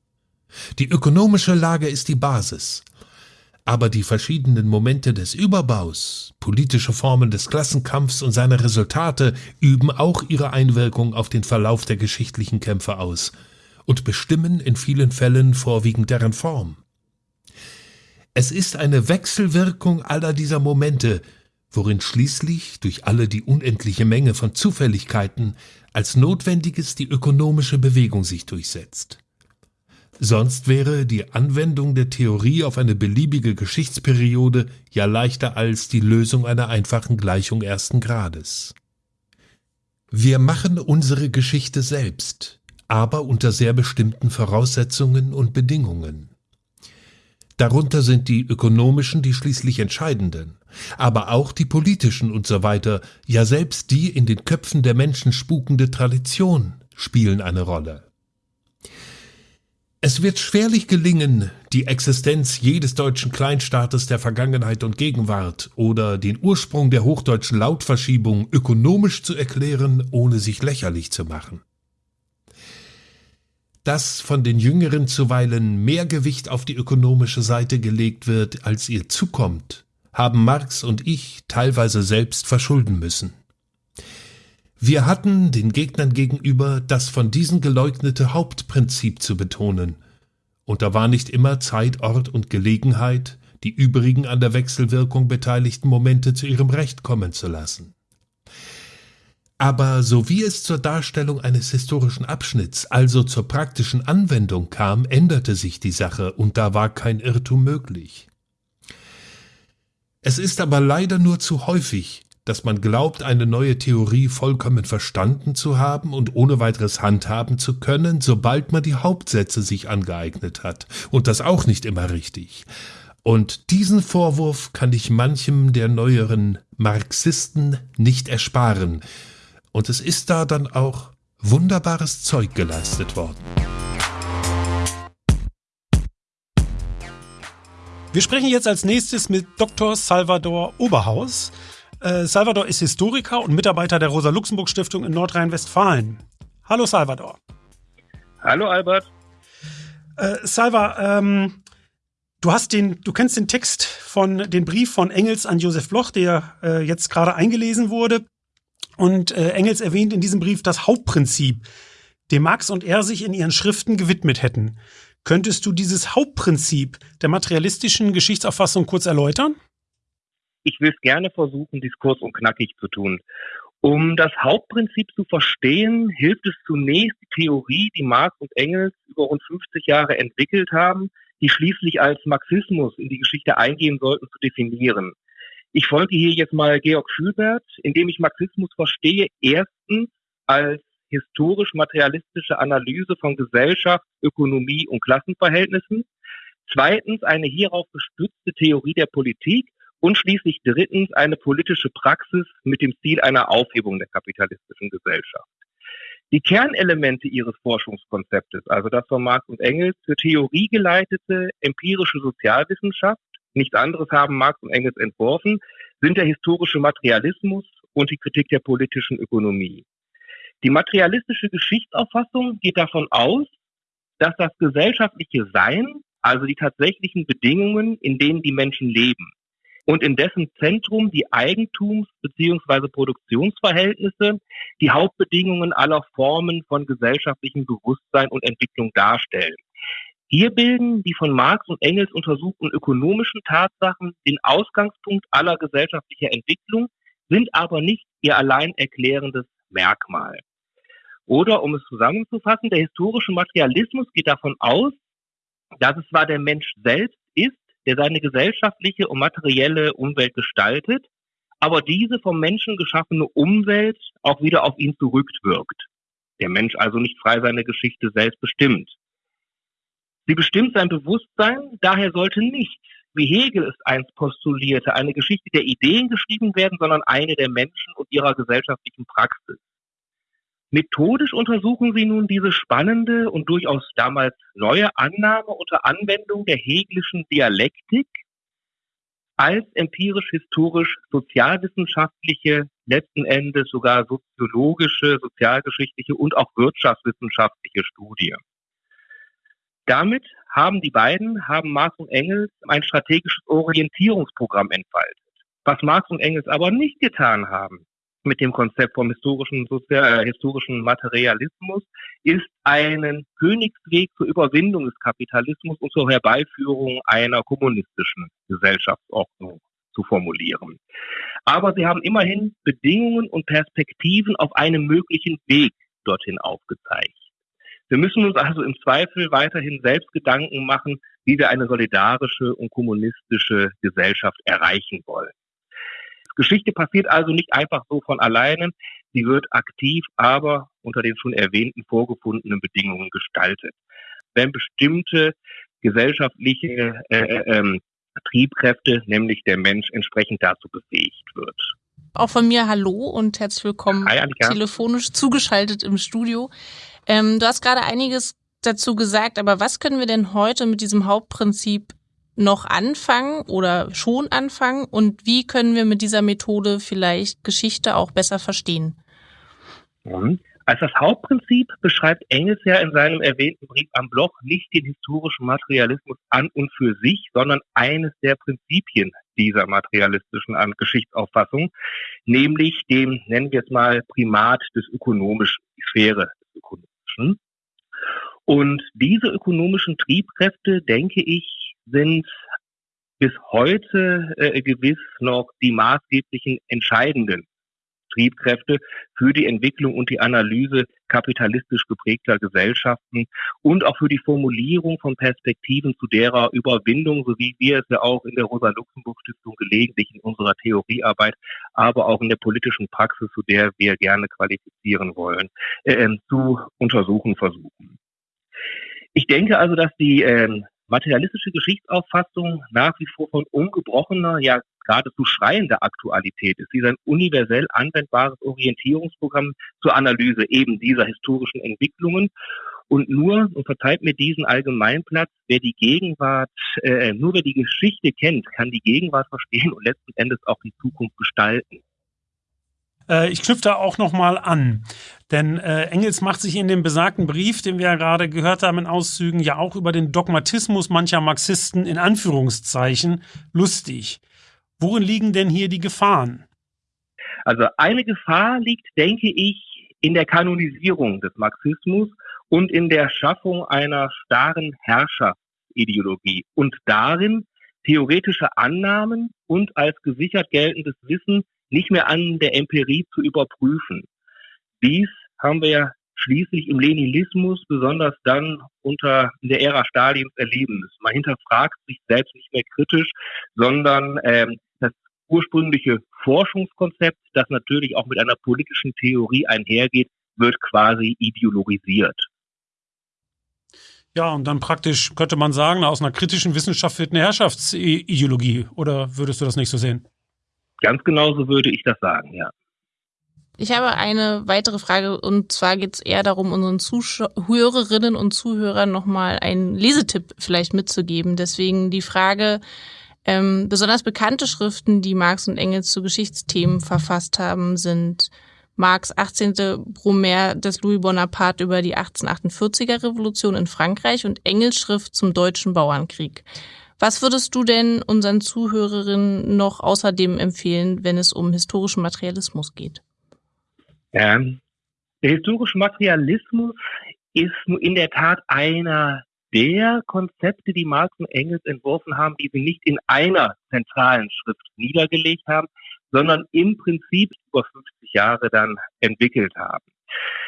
Die ökonomische Lage ist die Basis. Aber die verschiedenen Momente des Überbaus, politische Formen des Klassenkampfs und seine Resultate üben auch ihre Einwirkung auf den Verlauf der geschichtlichen Kämpfe aus und bestimmen in vielen Fällen vorwiegend deren Form. Es ist eine Wechselwirkung aller dieser Momente, worin schließlich durch alle die unendliche Menge von Zufälligkeiten als Notwendiges die ökonomische Bewegung sich durchsetzt. Sonst wäre die Anwendung der Theorie auf eine beliebige Geschichtsperiode ja leichter als die Lösung einer einfachen Gleichung ersten Grades. Wir machen unsere Geschichte selbst, aber unter sehr bestimmten Voraussetzungen und Bedingungen. Darunter sind die ökonomischen die schließlich entscheidenden, aber auch die politischen und so weiter, ja selbst die in den Köpfen der Menschen spukende Tradition spielen eine Rolle. Es wird schwerlich gelingen, die Existenz jedes deutschen Kleinstaates der Vergangenheit und Gegenwart oder den Ursprung der hochdeutschen Lautverschiebung ökonomisch zu erklären, ohne sich lächerlich zu machen. Dass von den Jüngeren zuweilen mehr Gewicht auf die ökonomische Seite gelegt wird, als ihr zukommt, haben Marx und ich teilweise selbst verschulden müssen. Wir hatten den Gegnern gegenüber das von diesen geleugnete Hauptprinzip zu betonen, und da war nicht immer Zeit, Ort und Gelegenheit, die übrigen an der Wechselwirkung beteiligten Momente zu ihrem Recht kommen zu lassen. Aber so wie es zur Darstellung eines historischen Abschnitts, also zur praktischen Anwendung kam, änderte sich die Sache, und da war kein Irrtum möglich. Es ist aber leider nur zu häufig, dass man glaubt, eine neue Theorie vollkommen verstanden zu haben und ohne weiteres handhaben zu können, sobald man die Hauptsätze sich angeeignet hat, und das auch nicht immer richtig. Und diesen Vorwurf kann ich manchem der neueren Marxisten nicht ersparen, und es ist da dann auch wunderbares Zeug geleistet worden. Wir sprechen jetzt als nächstes mit Dr. Salvador Oberhaus. Äh, Salvador ist Historiker und Mitarbeiter der Rosa-Luxemburg-Stiftung in Nordrhein-Westfalen. Hallo Salvador. Hallo Albert. Äh, Salva, ähm, du hast den, du kennst den Text von den Brief von Engels an Josef Bloch, der äh, jetzt gerade eingelesen wurde. Und äh, Engels erwähnt in diesem Brief das Hauptprinzip, dem Marx und er sich in ihren Schriften gewidmet hätten. Könntest du dieses Hauptprinzip der materialistischen Geschichtsauffassung kurz erläutern? Ich will es gerne versuchen, diskurs und knackig zu tun. Um das Hauptprinzip zu verstehen, hilft es zunächst die Theorie, die Marx und Engels über rund 50 Jahre entwickelt haben, die schließlich als Marxismus in die Geschichte eingehen sollten, zu definieren. Ich folge hier jetzt mal Georg Schülbert, indem ich Marxismus verstehe, erstens als historisch-materialistische Analyse von Gesellschaft, Ökonomie und Klassenverhältnissen. Zweitens eine hierauf gestützte Theorie der Politik und schließlich drittens eine politische Praxis mit dem Ziel einer Aufhebung der kapitalistischen Gesellschaft. Die Kernelemente ihres Forschungskonzeptes, also das von Marx und Engels für Theorie geleitete empirische Sozialwissenschaft, nichts anderes haben Marx und Engels entworfen, sind der historische Materialismus und die Kritik der politischen Ökonomie. Die materialistische Geschichtsauffassung geht davon aus, dass das gesellschaftliche Sein, also die tatsächlichen Bedingungen, in denen die Menschen leben, und in dessen Zentrum die Eigentums- bzw. Produktionsverhältnisse die Hauptbedingungen aller Formen von gesellschaftlichem Bewusstsein und Entwicklung darstellen. Hier bilden die von Marx und Engels untersuchten ökonomischen Tatsachen den Ausgangspunkt aller gesellschaftlicher Entwicklung, sind aber nicht ihr allein erklärendes Merkmal. Oder um es zusammenzufassen, der historische Materialismus geht davon aus, dass es zwar der Mensch selbst ist, der seine gesellschaftliche und materielle Umwelt gestaltet, aber diese vom Menschen geschaffene Umwelt auch wieder auf ihn zurückwirkt. Der Mensch also nicht frei seine Geschichte selbst bestimmt. Sie bestimmt sein Bewusstsein, daher sollte nicht, wie Hegel es einst postulierte, eine Geschichte der Ideen geschrieben werden, sondern eine der Menschen und ihrer gesellschaftlichen Praxis. Methodisch untersuchen sie nun diese spannende und durchaus damals neue Annahme unter Anwendung der hegelischen Dialektik als empirisch-historisch-sozialwissenschaftliche, letzten Endes sogar soziologische, sozialgeschichtliche und auch wirtschaftswissenschaftliche Studie. Damit haben die beiden, haben Marx und Engels ein strategisches Orientierungsprogramm entfaltet. Was Marx und Engels aber nicht getan haben, mit dem Konzept vom historischen, äh, historischen Materialismus ist einen Königsweg zur Überwindung des Kapitalismus und zur Herbeiführung einer kommunistischen Gesellschaftsordnung zu formulieren. Aber sie haben immerhin Bedingungen und Perspektiven auf einem möglichen Weg dorthin aufgezeigt. Wir müssen uns also im Zweifel weiterhin selbst Gedanken machen, wie wir eine solidarische und kommunistische Gesellschaft erreichen wollen. Geschichte passiert also nicht einfach so von alleine. Sie wird aktiv, aber unter den schon erwähnten vorgefundenen Bedingungen gestaltet. Wenn bestimmte gesellschaftliche äh, äh, ähm, Triebkräfte, nämlich der Mensch, entsprechend dazu befähigt wird. Auch von mir Hallo und herzlich willkommen Hi, telefonisch zugeschaltet im Studio. Ähm, du hast gerade einiges dazu gesagt, aber was können wir denn heute mit diesem Hauptprinzip noch anfangen oder schon anfangen und wie können wir mit dieser Methode vielleicht Geschichte auch besser verstehen? Mhm. Als das Hauptprinzip beschreibt Engels ja in seinem erwähnten Brief am Bloch nicht den historischen Materialismus an und für sich, sondern eines der Prinzipien dieser materialistischen Geschichtsauffassung, nämlich dem, nennen wir es mal, Primat des Ökonomischen, die Sphäre des Ökonomischen. Und diese ökonomischen Triebkräfte, denke ich, sind bis heute äh, gewiss noch die maßgeblichen entscheidenden Triebkräfte für die Entwicklung und die Analyse kapitalistisch geprägter Gesellschaften und auch für die Formulierung von Perspektiven zu derer Überwindung, so wie wir es ja auch in der Rosa-Luxemburg-Stiftung gelegentlich in unserer Theoriearbeit, aber auch in der politischen Praxis, zu der wir gerne qualifizieren wollen, äh, zu untersuchen versuchen. Ich denke also, dass die äh, materialistische Geschichtsauffassung nach wie vor von ungebrochener, ja geradezu schreiender Aktualität ist. Sie ist ein universell anwendbares Orientierungsprogramm zur Analyse eben dieser historischen Entwicklungen. Und nur, und verzeiht mir diesen Allgemeinplatz, wer die Gegenwart, äh, nur wer die Geschichte kennt, kann die Gegenwart verstehen und letzten Endes auch die Zukunft gestalten. Äh, ich knüpfe da auch nochmal an. Denn äh, Engels macht sich in dem besagten Brief, den wir ja gerade gehört haben in Auszügen, ja auch über den Dogmatismus mancher Marxisten in Anführungszeichen lustig. Worin liegen denn hier die Gefahren? Also eine Gefahr liegt, denke ich, in der Kanonisierung des Marxismus und in der Schaffung einer starren Herrscherideologie und darin, theoretische Annahmen und als gesichert geltendes Wissen nicht mehr an der Empirie zu überprüfen. Dies haben wir ja schließlich im Leninismus, besonders dann unter der Ära Stalins erleben müssen. Man hinterfragt sich selbst nicht mehr kritisch, sondern ähm, das ursprüngliche Forschungskonzept, das natürlich auch mit einer politischen Theorie einhergeht, wird quasi ideologisiert. Ja, und dann praktisch könnte man sagen, aus einer kritischen Wissenschaft wird eine Herrschaftsideologie. Oder würdest du das nicht so sehen? Ganz genauso würde ich das sagen, ja. Ich habe eine weitere Frage und zwar geht es eher darum, unseren Zuhörerinnen und Zuhörern nochmal einen Lesetipp vielleicht mitzugeben. Deswegen die Frage, ähm, besonders bekannte Schriften, die Marx und Engels zu Geschichtsthemen verfasst haben, sind Marx 18. Brumaire des Louis Bonaparte über die 1848er Revolution in Frankreich und Engels Schrift zum deutschen Bauernkrieg. Was würdest du denn unseren Zuhörerinnen noch außerdem empfehlen, wenn es um historischen Materialismus geht? Ja, der historische Materialismus ist in der Tat einer der Konzepte, die Marx und Engels entworfen haben, die sie nicht in einer zentralen Schrift niedergelegt haben, sondern im Prinzip über 50 Jahre dann entwickelt haben.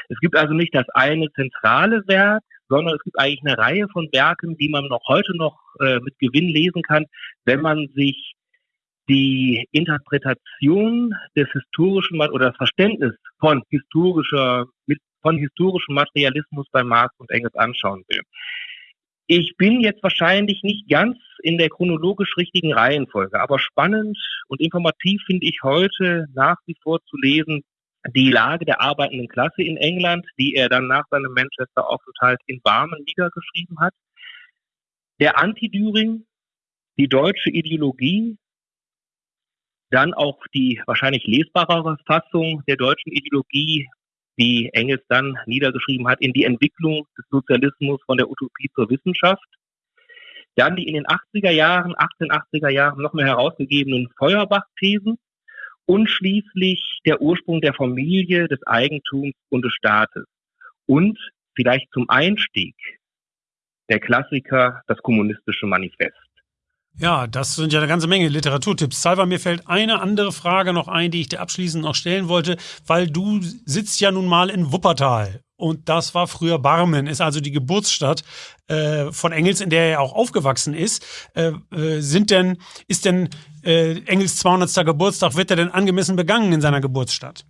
Es gibt also nicht das eine zentrale Werk, sondern es gibt eigentlich eine Reihe von Werken, die man noch heute noch äh, mit Gewinn lesen kann, wenn man sich die Interpretation des historischen oder das Verständnis von historischer von historischem Materialismus bei Marx und Engels anschauen will. Ich bin jetzt wahrscheinlich nicht ganz in der chronologisch richtigen Reihenfolge, aber spannend und informativ finde ich heute nach wie vor zu lesen die Lage der arbeitenden Klasse in England, die er dann nach seinem Manchester-Aufenthalt in Barmen niedergeschrieben hat. Der Anti-Düring, die deutsche Ideologie, dann auch die wahrscheinlich lesbarere Fassung der deutschen Ideologie die Engels dann niedergeschrieben hat, in die Entwicklung des Sozialismus von der Utopie zur Wissenschaft. Dann die in den 80er Jahren, 1880er Jahren noch mehr herausgegebenen Feuerbach-Thesen und schließlich der Ursprung der Familie, des Eigentums und des Staates. Und vielleicht zum Einstieg der Klassiker, das kommunistische Manifest. Ja, das sind ja eine ganze Menge Literaturtipps. Salva, mir fällt eine andere Frage noch ein, die ich dir abschließend noch stellen wollte, weil du sitzt ja nun mal in Wuppertal. Und das war früher Barmen, ist also die Geburtsstadt äh, von Engels, in der er auch aufgewachsen ist. Äh, äh, sind denn, ist denn äh, Engels 200. Geburtstag, wird er denn angemessen begangen in seiner Geburtsstadt?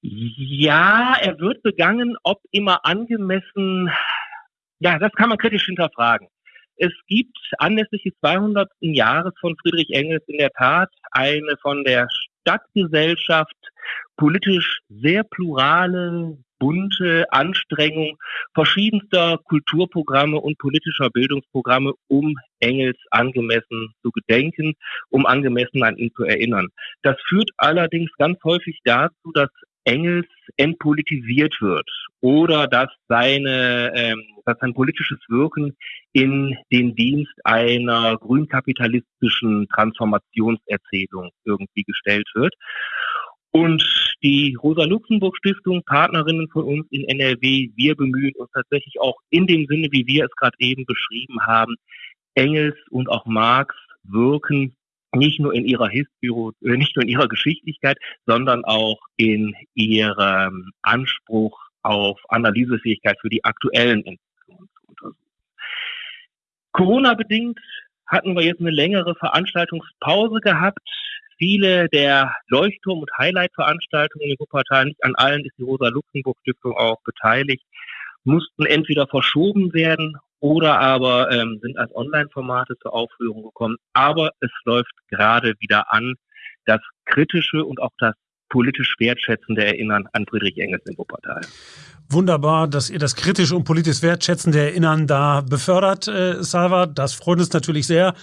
Ja, er wird begangen, ob immer angemessen. Ja, das kann man kritisch hinterfragen. Es gibt anlässlich des 200. Jahres von Friedrich Engels in der Tat eine von der Stadtgesellschaft politisch sehr plurale, bunte Anstrengung verschiedenster Kulturprogramme und politischer Bildungsprogramme, um Engels angemessen zu gedenken, um angemessen an ihn zu erinnern. Das führt allerdings ganz häufig dazu, dass Engels entpolitisiert wird oder dass seine, ähm, dass sein politisches Wirken in den Dienst einer grünkapitalistischen Transformationserzählung irgendwie gestellt wird. Und die Rosa-Luxemburg-Stiftung, Partnerinnen von uns in NRW, wir bemühen uns tatsächlich auch in dem Sinne, wie wir es gerade eben beschrieben haben, Engels und auch Marx wirken nicht nur in ihrer Historie, äh, nicht nur in ihrer Geschichtlichkeit, sondern auch in ihrem Anspruch auf Analysefähigkeit für die aktuellen Entwicklungen zu untersuchen. Corona-bedingt hatten wir jetzt eine längere Veranstaltungspause gehabt. Viele der Leuchtturm- und Highlight-Veranstaltungen in Wuppertal, nicht an allen ist die Rosa-Luxemburg-Stiftung auch beteiligt, mussten entweder verschoben werden oder aber ähm, sind als Online-Formate zur Aufführung gekommen. Aber es läuft gerade wieder an, das kritische und auch das politisch wertschätzende Erinnern an Friedrich Engels in Wuppertal. Wunderbar, dass ihr das kritisch und politisch wertschätzende Erinnern da befördert, äh, Salva. Das freut uns natürlich sehr.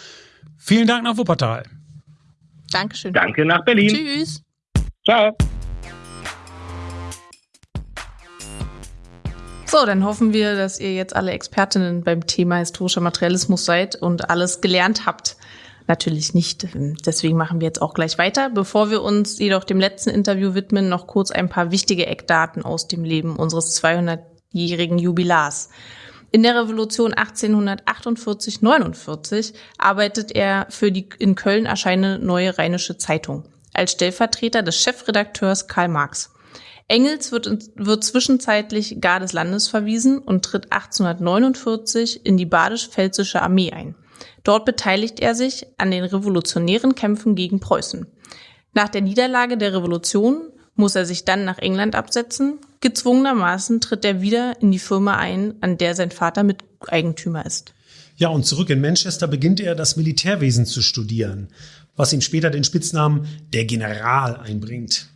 Vielen Dank nach Wuppertal. Dankeschön. Danke nach Berlin. Tschüss. Ciao. So, dann hoffen wir, dass ihr jetzt alle Expertinnen beim Thema historischer Materialismus seid und alles gelernt habt. Natürlich nicht. Deswegen machen wir jetzt auch gleich weiter. Bevor wir uns jedoch dem letzten Interview widmen, noch kurz ein paar wichtige Eckdaten aus dem Leben unseres 200-jährigen Jubilars. In der Revolution 1848-49 arbeitet er für die in Köln erscheinende Neue Rheinische Zeitung als Stellvertreter des Chefredakteurs Karl Marx. Engels wird, wird zwischenzeitlich gar des Landes verwiesen und tritt 1849 in die badisch-pfälzische Armee ein. Dort beteiligt er sich an den revolutionären Kämpfen gegen Preußen. Nach der Niederlage der Revolution muss er sich dann nach England absetzen. Gezwungenermaßen tritt er wieder in die Firma ein, an der sein Vater Miteigentümer ist. Ja, und zurück in Manchester beginnt er das Militärwesen zu studieren, was ihm später den Spitznamen der General einbringt.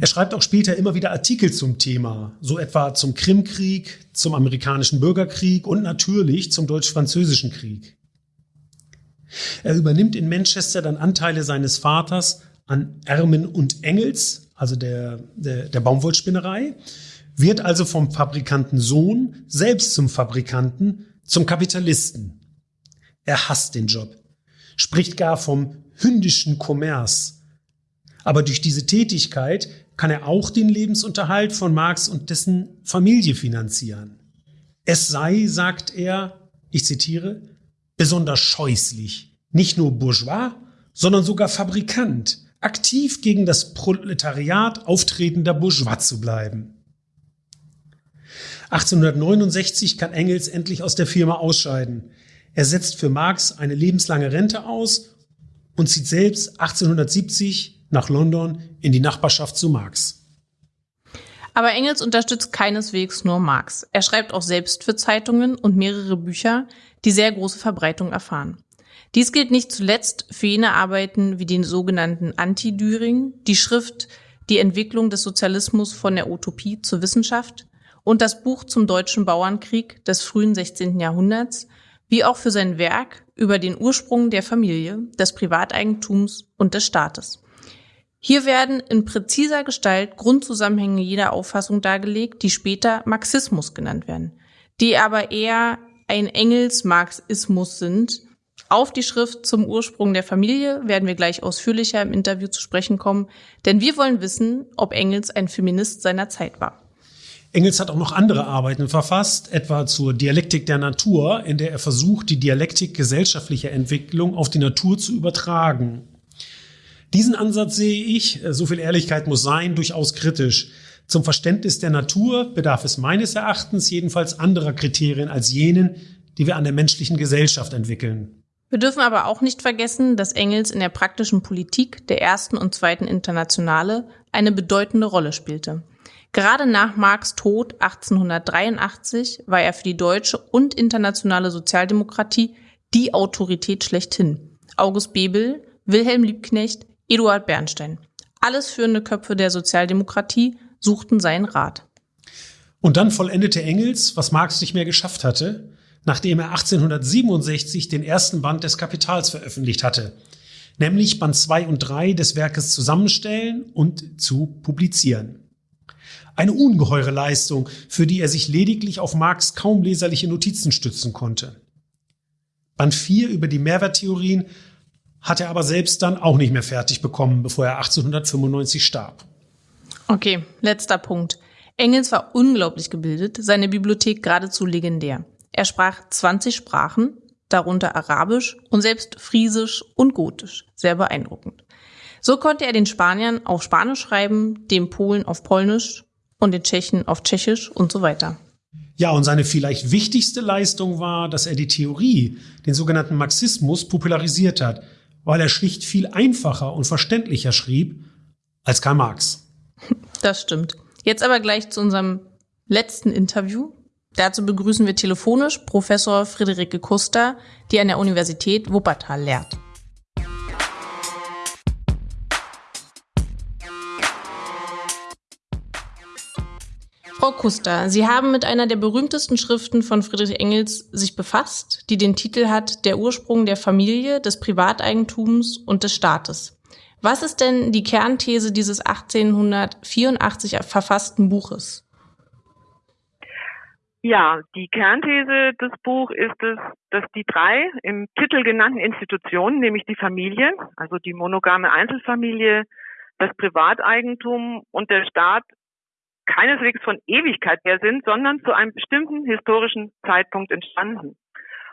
Er schreibt auch später immer wieder Artikel zum Thema, so etwa zum Krimkrieg, zum amerikanischen Bürgerkrieg und natürlich zum deutsch-französischen Krieg. Er übernimmt in Manchester dann Anteile seines Vaters an Ermen und Engels, also der, der, der Baumwollspinnerei, wird also vom Fabrikanten Sohn selbst zum Fabrikanten, zum Kapitalisten. Er hasst den Job, spricht gar vom hündischen Kommerz. Aber durch diese Tätigkeit kann er auch den Lebensunterhalt von Marx und dessen Familie finanzieren. Es sei, sagt er, ich zitiere, besonders scheußlich, nicht nur Bourgeois, sondern sogar Fabrikant, aktiv gegen das Proletariat auftretender Bourgeois zu bleiben. 1869 kann Engels endlich aus der Firma ausscheiden. Er setzt für Marx eine lebenslange Rente aus und zieht selbst 1870 nach London in die Nachbarschaft zu Marx. Aber Engels unterstützt keineswegs nur Marx. Er schreibt auch selbst für Zeitungen und mehrere Bücher, die sehr große Verbreitung erfahren. Dies gilt nicht zuletzt für jene Arbeiten wie den sogenannten Anti-Düring, die Schrift Die Entwicklung des Sozialismus von der Utopie zur Wissenschaft und das Buch zum deutschen Bauernkrieg des frühen 16. Jahrhunderts, wie auch für sein Werk über den Ursprung der Familie, des Privateigentums und des Staates. Hier werden in präziser Gestalt Grundzusammenhänge jeder Auffassung dargelegt, die später Marxismus genannt werden, die aber eher ein Engels-Marxismus sind. Auf die Schrift zum Ursprung der Familie werden wir gleich ausführlicher im Interview zu sprechen kommen, denn wir wollen wissen, ob Engels ein Feminist seiner Zeit war. Engels hat auch noch andere Arbeiten verfasst, etwa zur Dialektik der Natur, in der er versucht, die Dialektik gesellschaftlicher Entwicklung auf die Natur zu übertragen. Diesen Ansatz sehe ich, so viel Ehrlichkeit muss sein, durchaus kritisch. Zum Verständnis der Natur bedarf es meines Erachtens jedenfalls anderer Kriterien als jenen, die wir an der menschlichen Gesellschaft entwickeln. Wir dürfen aber auch nicht vergessen, dass Engels in der praktischen Politik der ersten und zweiten Internationale eine bedeutende Rolle spielte. Gerade nach Marx Tod 1883 war er für die deutsche und internationale Sozialdemokratie die Autorität schlechthin. August Bebel, Wilhelm Liebknecht, Eduard Bernstein. Alles führende Köpfe der Sozialdemokratie suchten seinen Rat. Und dann vollendete Engels, was Marx nicht mehr geschafft hatte, nachdem er 1867 den ersten Band des Kapitals veröffentlicht hatte, nämlich Band 2 und 3 des Werkes zusammenstellen und zu publizieren. Eine ungeheure Leistung, für die er sich lediglich auf Marx kaum leserliche Notizen stützen konnte. Band 4 über die Mehrwerttheorien hat er aber selbst dann auch nicht mehr fertig bekommen, bevor er 1895 starb. Okay, letzter Punkt. Engels war unglaublich gebildet, seine Bibliothek geradezu legendär. Er sprach 20 Sprachen, darunter Arabisch und selbst Friesisch und Gotisch. Sehr beeindruckend. So konnte er den Spaniern auf Spanisch schreiben, den Polen auf Polnisch und den Tschechen auf Tschechisch und so weiter. Ja, und seine vielleicht wichtigste Leistung war, dass er die Theorie, den sogenannten Marxismus, popularisiert hat, weil er schlicht viel einfacher und verständlicher schrieb als Karl Marx. Das stimmt. Jetzt aber gleich zu unserem letzten Interview. Dazu begrüßen wir telefonisch Professor Friederike Kuster, die an der Universität Wuppertal lehrt. Frau Kuster, Sie haben mit einer der berühmtesten Schriften von Friedrich Engels sich befasst, die den Titel hat Der Ursprung der Familie, des Privateigentums und des Staates. Was ist denn die Kernthese dieses 1884 verfassten Buches? Ja, die Kernthese des Buchs ist es, dass die drei im Titel genannten Institutionen, nämlich die Familie, also die monogame Einzelfamilie, das Privateigentum und der Staat keineswegs von Ewigkeit her sind, sondern zu einem bestimmten historischen Zeitpunkt entstanden.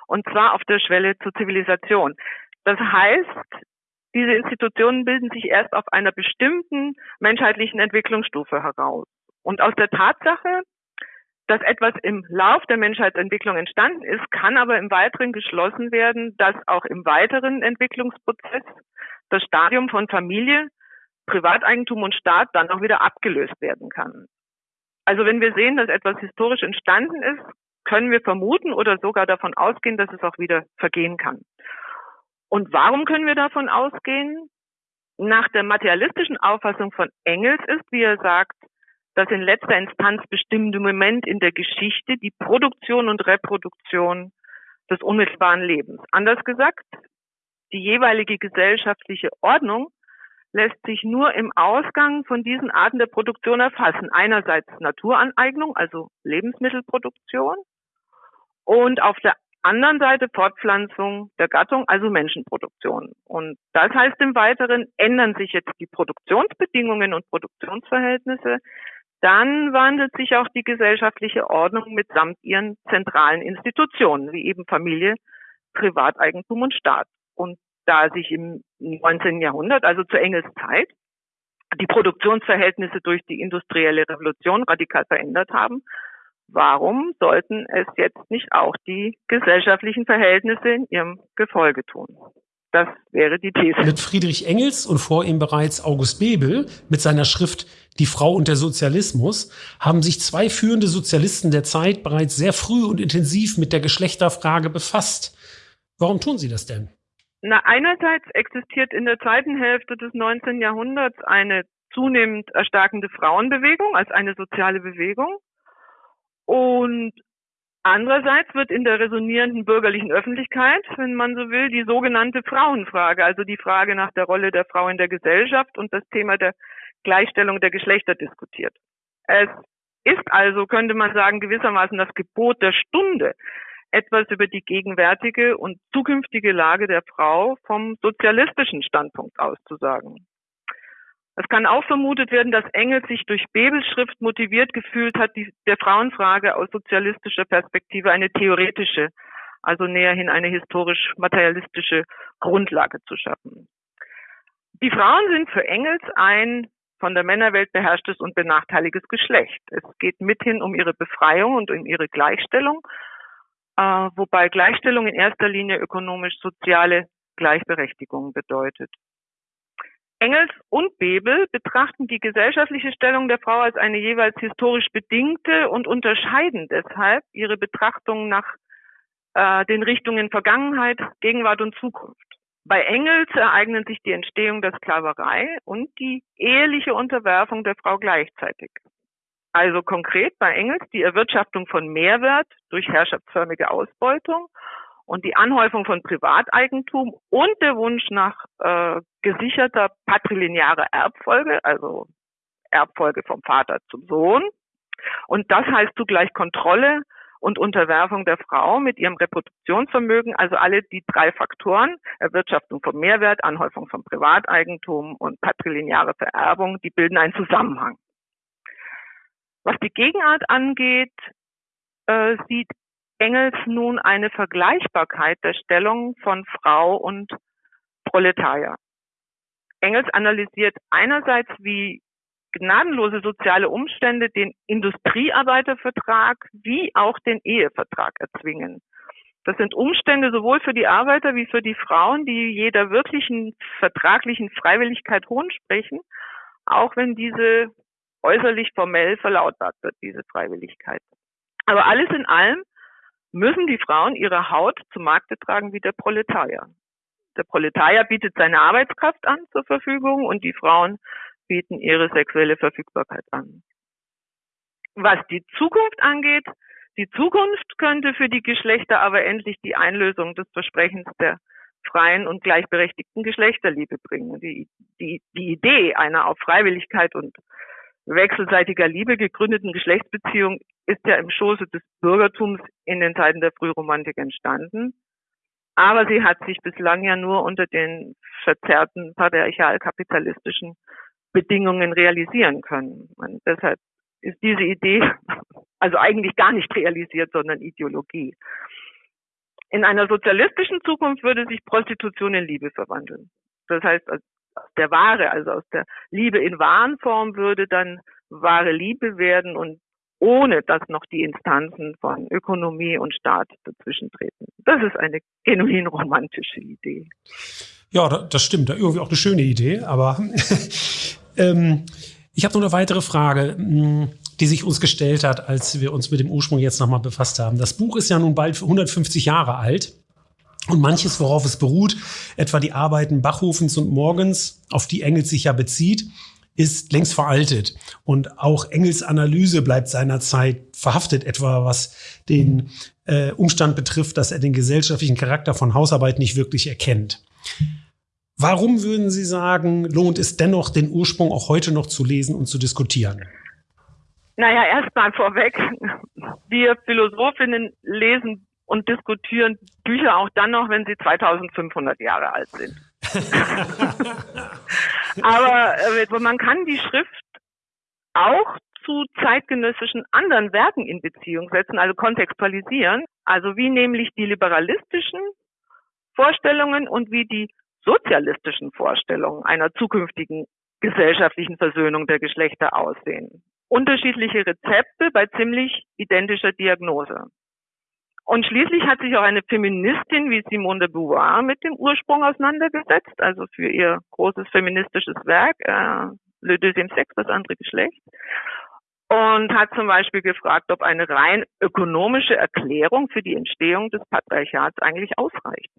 Und zwar auf der Schwelle zur Zivilisation. Das heißt, diese Institutionen bilden sich erst auf einer bestimmten menschheitlichen Entwicklungsstufe heraus. Und aus der Tatsache, dass etwas im Lauf der Menschheitsentwicklung entstanden ist, kann aber im Weiteren geschlossen werden, dass auch im weiteren Entwicklungsprozess das Stadium von Familie Privateigentum und Staat dann auch wieder abgelöst werden kann. Also wenn wir sehen, dass etwas historisch entstanden ist, können wir vermuten oder sogar davon ausgehen, dass es auch wieder vergehen kann. Und warum können wir davon ausgehen? Nach der materialistischen Auffassung von Engels ist, wie er sagt, das in letzter Instanz bestimmende Moment in der Geschichte die Produktion und Reproduktion des unmittelbaren Lebens. Anders gesagt, die jeweilige gesellschaftliche Ordnung lässt sich nur im Ausgang von diesen Arten der Produktion erfassen. Einerseits Naturaneignung, also Lebensmittelproduktion, und auf der anderen Seite Fortpflanzung der Gattung, also Menschenproduktion. Und das heißt im Weiteren, ändern sich jetzt die Produktionsbedingungen und Produktionsverhältnisse, dann wandelt sich auch die gesellschaftliche Ordnung mitsamt ihren zentralen Institutionen, wie eben Familie, Privateigentum und Staat. Und da sich im 19. Jahrhundert, also zu Engels Zeit, die Produktionsverhältnisse durch die industrielle Revolution radikal verändert haben, warum sollten es jetzt nicht auch die gesellschaftlichen Verhältnisse in ihrem Gefolge tun? Das wäre die These. Mit Friedrich Engels und vor ihm bereits August Bebel mit seiner Schrift Die Frau und der Sozialismus haben sich zwei führende Sozialisten der Zeit bereits sehr früh und intensiv mit der Geschlechterfrage befasst. Warum tun sie das denn? Na, einerseits existiert in der zweiten Hälfte des 19. Jahrhunderts eine zunehmend erstarkende Frauenbewegung als eine soziale Bewegung. Und Andererseits wird in der resonierenden bürgerlichen Öffentlichkeit, wenn man so will, die sogenannte Frauenfrage, also die Frage nach der Rolle der Frau in der Gesellschaft und das Thema der Gleichstellung der Geschlechter diskutiert. Es ist also, könnte man sagen, gewissermaßen das Gebot der Stunde, etwas über die gegenwärtige und zukünftige Lage der Frau vom sozialistischen Standpunkt aus zu sagen. Es kann auch vermutet werden, dass Engels sich durch Bebels Schrift motiviert gefühlt hat, die, der Frauenfrage aus sozialistischer Perspektive eine theoretische, also näherhin eine historisch-materialistische Grundlage zu schaffen. Die Frauen sind für Engels ein von der Männerwelt beherrschtes und benachteiligtes Geschlecht. Es geht mithin um ihre Befreiung und um ihre Gleichstellung, äh, wobei Gleichstellung in erster Linie ökonomisch-soziale Gleichberechtigung bedeutet. Engels und Bebel betrachten die gesellschaftliche Stellung der Frau als eine jeweils historisch bedingte und unterscheiden deshalb ihre Betrachtung nach äh, den Richtungen Vergangenheit, Gegenwart und Zukunft. Bei Engels ereignen sich die Entstehung der Sklaverei und die eheliche Unterwerfung der Frau gleichzeitig. Also konkret bei Engels die Erwirtschaftung von Mehrwert durch herrschaftsförmige Ausbeutung und die Anhäufung von Privateigentum und der Wunsch nach äh, gesicherter patrilinearer Erbfolge, also Erbfolge vom Vater zum Sohn. Und das heißt zugleich Kontrolle und Unterwerfung der Frau mit ihrem Reproduktionsvermögen, also alle die drei Faktoren, Erwirtschaftung von Mehrwert, Anhäufung von Privateigentum und patrilineare Vererbung, die bilden einen Zusammenhang. Was die Gegenart angeht, äh, sieht Engels nun eine Vergleichbarkeit der Stellung von Frau und Proletarier. Engels analysiert einerseits, wie gnadenlose soziale Umstände den Industriearbeitervertrag wie auch den Ehevertrag erzwingen. Das sind Umstände sowohl für die Arbeiter wie für die Frauen, die jeder wirklichen vertraglichen Freiwilligkeit hohn sprechen, auch wenn diese äußerlich formell verlautbart wird, diese Freiwilligkeit. Aber alles in allem müssen die Frauen ihre Haut zum Markte tragen wie der Proletarier. Der Proletarier bietet seine Arbeitskraft an zur Verfügung und die Frauen bieten ihre sexuelle Verfügbarkeit an. Was die Zukunft angeht, die Zukunft könnte für die Geschlechter aber endlich die Einlösung des Versprechens der freien und gleichberechtigten Geschlechterliebe bringen. Die, die, die Idee einer auf Freiwilligkeit und wechselseitiger Liebe gegründeten Geschlechtsbeziehung ist ja im Schoße des Bürgertums in den Zeiten der Frühromantik entstanden. Aber sie hat sich bislang ja nur unter den verzerrten patriarchal-kapitalistischen Bedingungen realisieren können. Und deshalb ist diese Idee also eigentlich gar nicht realisiert, sondern Ideologie. In einer sozialistischen Zukunft würde sich Prostitution in Liebe verwandeln. Das heißt, aus der Ware, also aus der Liebe in Warenform würde dann wahre Liebe werden und ohne dass noch die Instanzen von Ökonomie und Staat dazwischen treten. Das ist eine genuin romantische Idee. Ja, das stimmt. Irgendwie auch eine schöne Idee. Aber Ähm, ich habe noch eine weitere Frage, hm, die sich uns gestellt hat, als wir uns mit dem Ursprung jetzt nochmal befasst haben. Das Buch ist ja nun bald 150 Jahre alt. Und manches, worauf es beruht, etwa die Arbeiten Bachhofens und Morgens, auf die Engels sich ja bezieht, ist längst veraltet. Und auch Engels Analyse bleibt seinerzeit verhaftet, etwa was den äh, Umstand betrifft, dass er den gesellschaftlichen Charakter von Hausarbeit nicht wirklich erkennt. Warum würden Sie sagen, lohnt es dennoch, den Ursprung auch heute noch zu lesen und zu diskutieren? Naja, erstmal vorweg. Wir Philosophinnen lesen und diskutieren Bücher auch dann noch, wenn sie 2500 Jahre alt sind. Aber äh, man kann die Schrift auch zu zeitgenössischen anderen Werken in Beziehung setzen, also kontextualisieren, also wie nämlich die liberalistischen Vorstellungen und wie die sozialistischen Vorstellungen einer zukünftigen gesellschaftlichen Versöhnung der Geschlechter aussehen. Unterschiedliche Rezepte bei ziemlich identischer Diagnose. Und schließlich hat sich auch eine Feministin wie Simone de Beauvoir mit dem Ursprung auseinandergesetzt, also für ihr großes feministisches Werk, äh, Le Deuxième Sexe, das andere Geschlecht. Und hat zum Beispiel gefragt, ob eine rein ökonomische Erklärung für die Entstehung des Patriarchats eigentlich ausreicht.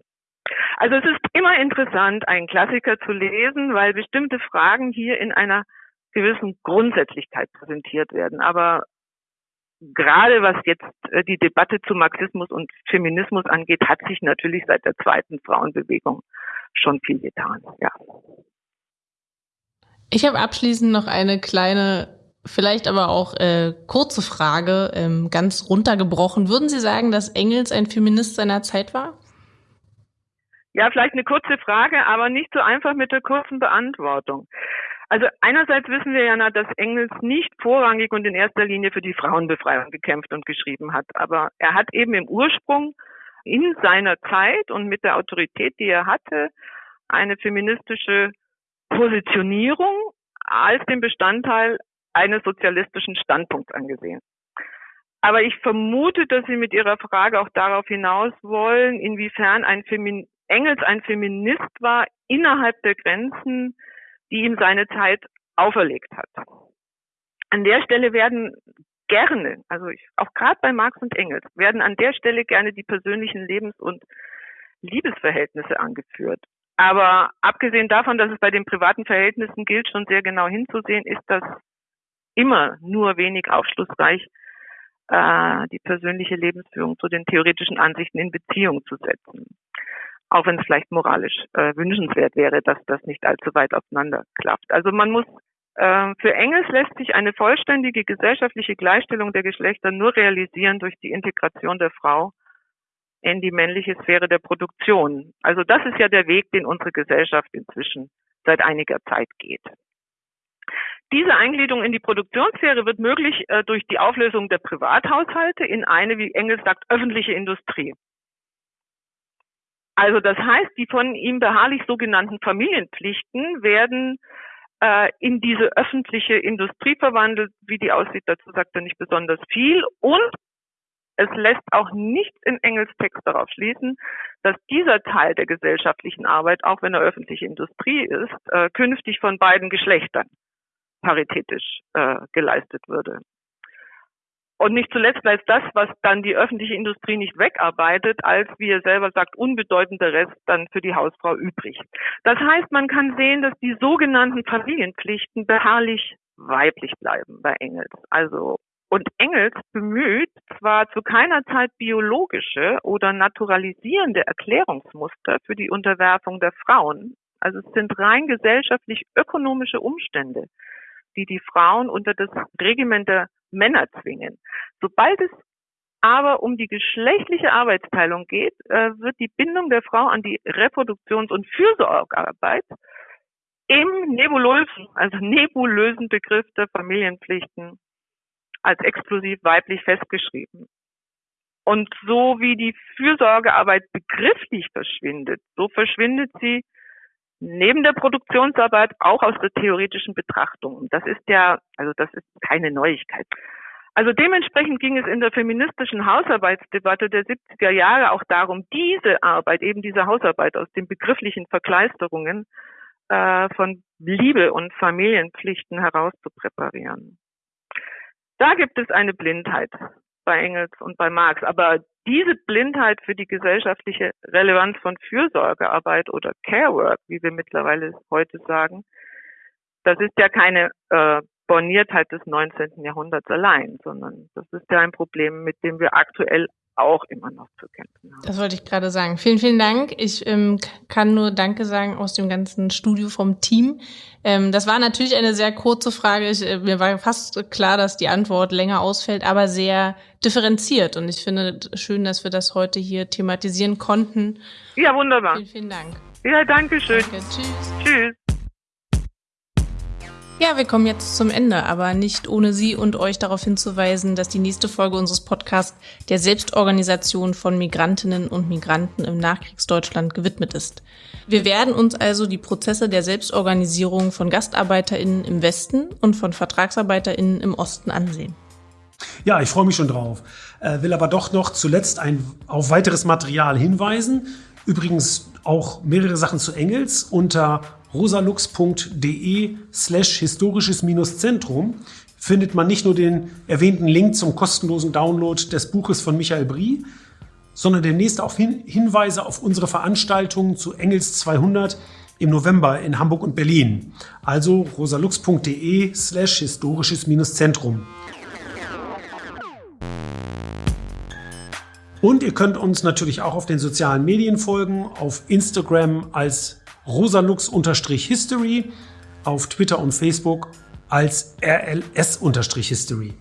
Also es ist immer interessant, einen Klassiker zu lesen, weil bestimmte Fragen hier in einer gewissen Grundsätzlichkeit präsentiert werden. Aber gerade was jetzt äh, die Debatte zu Marxismus und Feminismus angeht, hat sich natürlich seit der zweiten Frauenbewegung schon viel getan. Ja. Ich habe abschließend noch eine kleine, vielleicht aber auch äh, kurze Frage, ähm, ganz runtergebrochen. Würden Sie sagen, dass Engels ein Feminist seiner Zeit war? Ja, vielleicht eine kurze Frage, aber nicht so einfach mit der kurzen Beantwortung. Also einerseits wissen wir ja, dass Engels nicht vorrangig und in erster Linie für die Frauenbefreiung gekämpft und geschrieben hat. Aber er hat eben im Ursprung in seiner Zeit und mit der Autorität, die er hatte, eine feministische Positionierung als den Bestandteil eines sozialistischen Standpunkts angesehen. Aber ich vermute, dass Sie mit Ihrer Frage auch darauf hinaus wollen, inwiefern ein Femin Engels ein Feminist war innerhalb der Grenzen die ihm seine Zeit auferlegt hat. An der Stelle werden gerne, also ich, auch gerade bei Marx und Engels, werden an der Stelle gerne die persönlichen Lebens- und Liebesverhältnisse angeführt. Aber abgesehen davon, dass es bei den privaten Verhältnissen gilt, schon sehr genau hinzusehen, ist das immer nur wenig aufschlussreich, äh, die persönliche Lebensführung zu den theoretischen Ansichten in Beziehung zu setzen auch wenn es vielleicht moralisch äh, wünschenswert wäre, dass das nicht allzu weit auseinander klafft. Also man muss äh, für Engels lässt sich eine vollständige gesellschaftliche Gleichstellung der Geschlechter nur realisieren durch die Integration der Frau in die männliche Sphäre der Produktion. Also das ist ja der Weg, den unsere Gesellschaft inzwischen seit einiger Zeit geht. Diese Eingliederung in die Produktionssphäre wird möglich äh, durch die Auflösung der Privathaushalte in eine, wie Engels sagt, öffentliche Industrie. Also das heißt, die von ihm beharrlich sogenannten Familienpflichten werden äh, in diese öffentliche Industrie verwandelt. Wie die aussieht, dazu sagt er nicht besonders viel. Und es lässt auch nichts in Engels Text darauf schließen, dass dieser Teil der gesellschaftlichen Arbeit, auch wenn er öffentliche Industrie ist, äh, künftig von beiden Geschlechtern paritätisch äh, geleistet würde. Und nicht zuletzt bleibt das, was dann die öffentliche Industrie nicht wegarbeitet, als, wie er selber sagt, unbedeutender Rest dann für die Hausfrau übrig. Das heißt, man kann sehen, dass die sogenannten Familienpflichten beharrlich weiblich bleiben bei Engels. Also und Engels bemüht zwar zu keiner Zeit biologische oder naturalisierende Erklärungsmuster für die Unterwerfung der Frauen. Also es sind rein gesellschaftlich ökonomische Umstände, die die Frauen unter das Regiment der Männer zwingen. Sobald es aber um die geschlechtliche Arbeitsteilung geht, äh, wird die Bindung der Frau an die Reproduktions- und Fürsorgearbeit im nebulösen, also nebulösen Begriff der Familienpflichten als exklusiv weiblich festgeschrieben. Und so wie die Fürsorgearbeit begrifflich verschwindet, so verschwindet sie neben der Produktionsarbeit auch aus der theoretischen Betrachtung. Das ist ja, also das ist keine Neuigkeit. Also dementsprechend ging es in der feministischen Hausarbeitsdebatte der 70er Jahre auch darum, diese Arbeit, eben diese Hausarbeit aus den begrifflichen Verkleisterungen äh, von Liebe und Familienpflichten herauszupräparieren. Da gibt es eine Blindheit bei Engels und bei Marx. Aber diese Blindheit für die gesellschaftliche Relevanz von Fürsorgearbeit oder Carework, wie wir mittlerweile heute sagen, das ist ja keine äh, Borniertheit des 19. Jahrhunderts allein, sondern das ist ja ein Problem, mit dem wir aktuell auch immer noch zu kämpfen haben. Das wollte ich gerade sagen. Vielen, vielen Dank. Ich ähm, kann nur Danke sagen aus dem ganzen Studio vom Team. Ähm, das war natürlich eine sehr kurze Frage. Ich, äh, mir war fast klar, dass die Antwort länger ausfällt, aber sehr differenziert. Und ich finde schön, dass wir das heute hier thematisieren konnten. Ja, wunderbar. Vielen, vielen Dank. Ja, danke schön. Danke. Tschüss. Tschüss. Ja, wir kommen jetzt zum Ende, aber nicht ohne Sie und euch darauf hinzuweisen, dass die nächste Folge unseres Podcasts der Selbstorganisation von Migrantinnen und Migranten im Nachkriegsdeutschland gewidmet ist. Wir werden uns also die Prozesse der Selbstorganisierung von GastarbeiterInnen im Westen und von VertragsarbeiterInnen im Osten ansehen. Ja, ich freue mich schon drauf. Äh, will aber doch noch zuletzt ein, auf weiteres Material hinweisen. Übrigens auch mehrere Sachen zu Engels unter rosalux.de slash historisches-zentrum findet man nicht nur den erwähnten Link zum kostenlosen Download des Buches von Michael Brie, sondern demnächst auch Hin Hinweise auf unsere Veranstaltungen zu Engels 200 im November in Hamburg und Berlin. Also rosalux.de slash historisches-zentrum. Und ihr könnt uns natürlich auch auf den sozialen Medien folgen, auf Instagram als rosalux-history, auf Twitter und Facebook als rls-history.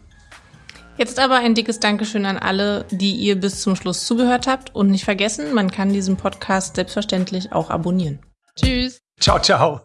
Jetzt aber ein dickes Dankeschön an alle, die ihr bis zum Schluss zugehört habt. Und nicht vergessen, man kann diesen Podcast selbstverständlich auch abonnieren. Tschüss. Ciao, ciao.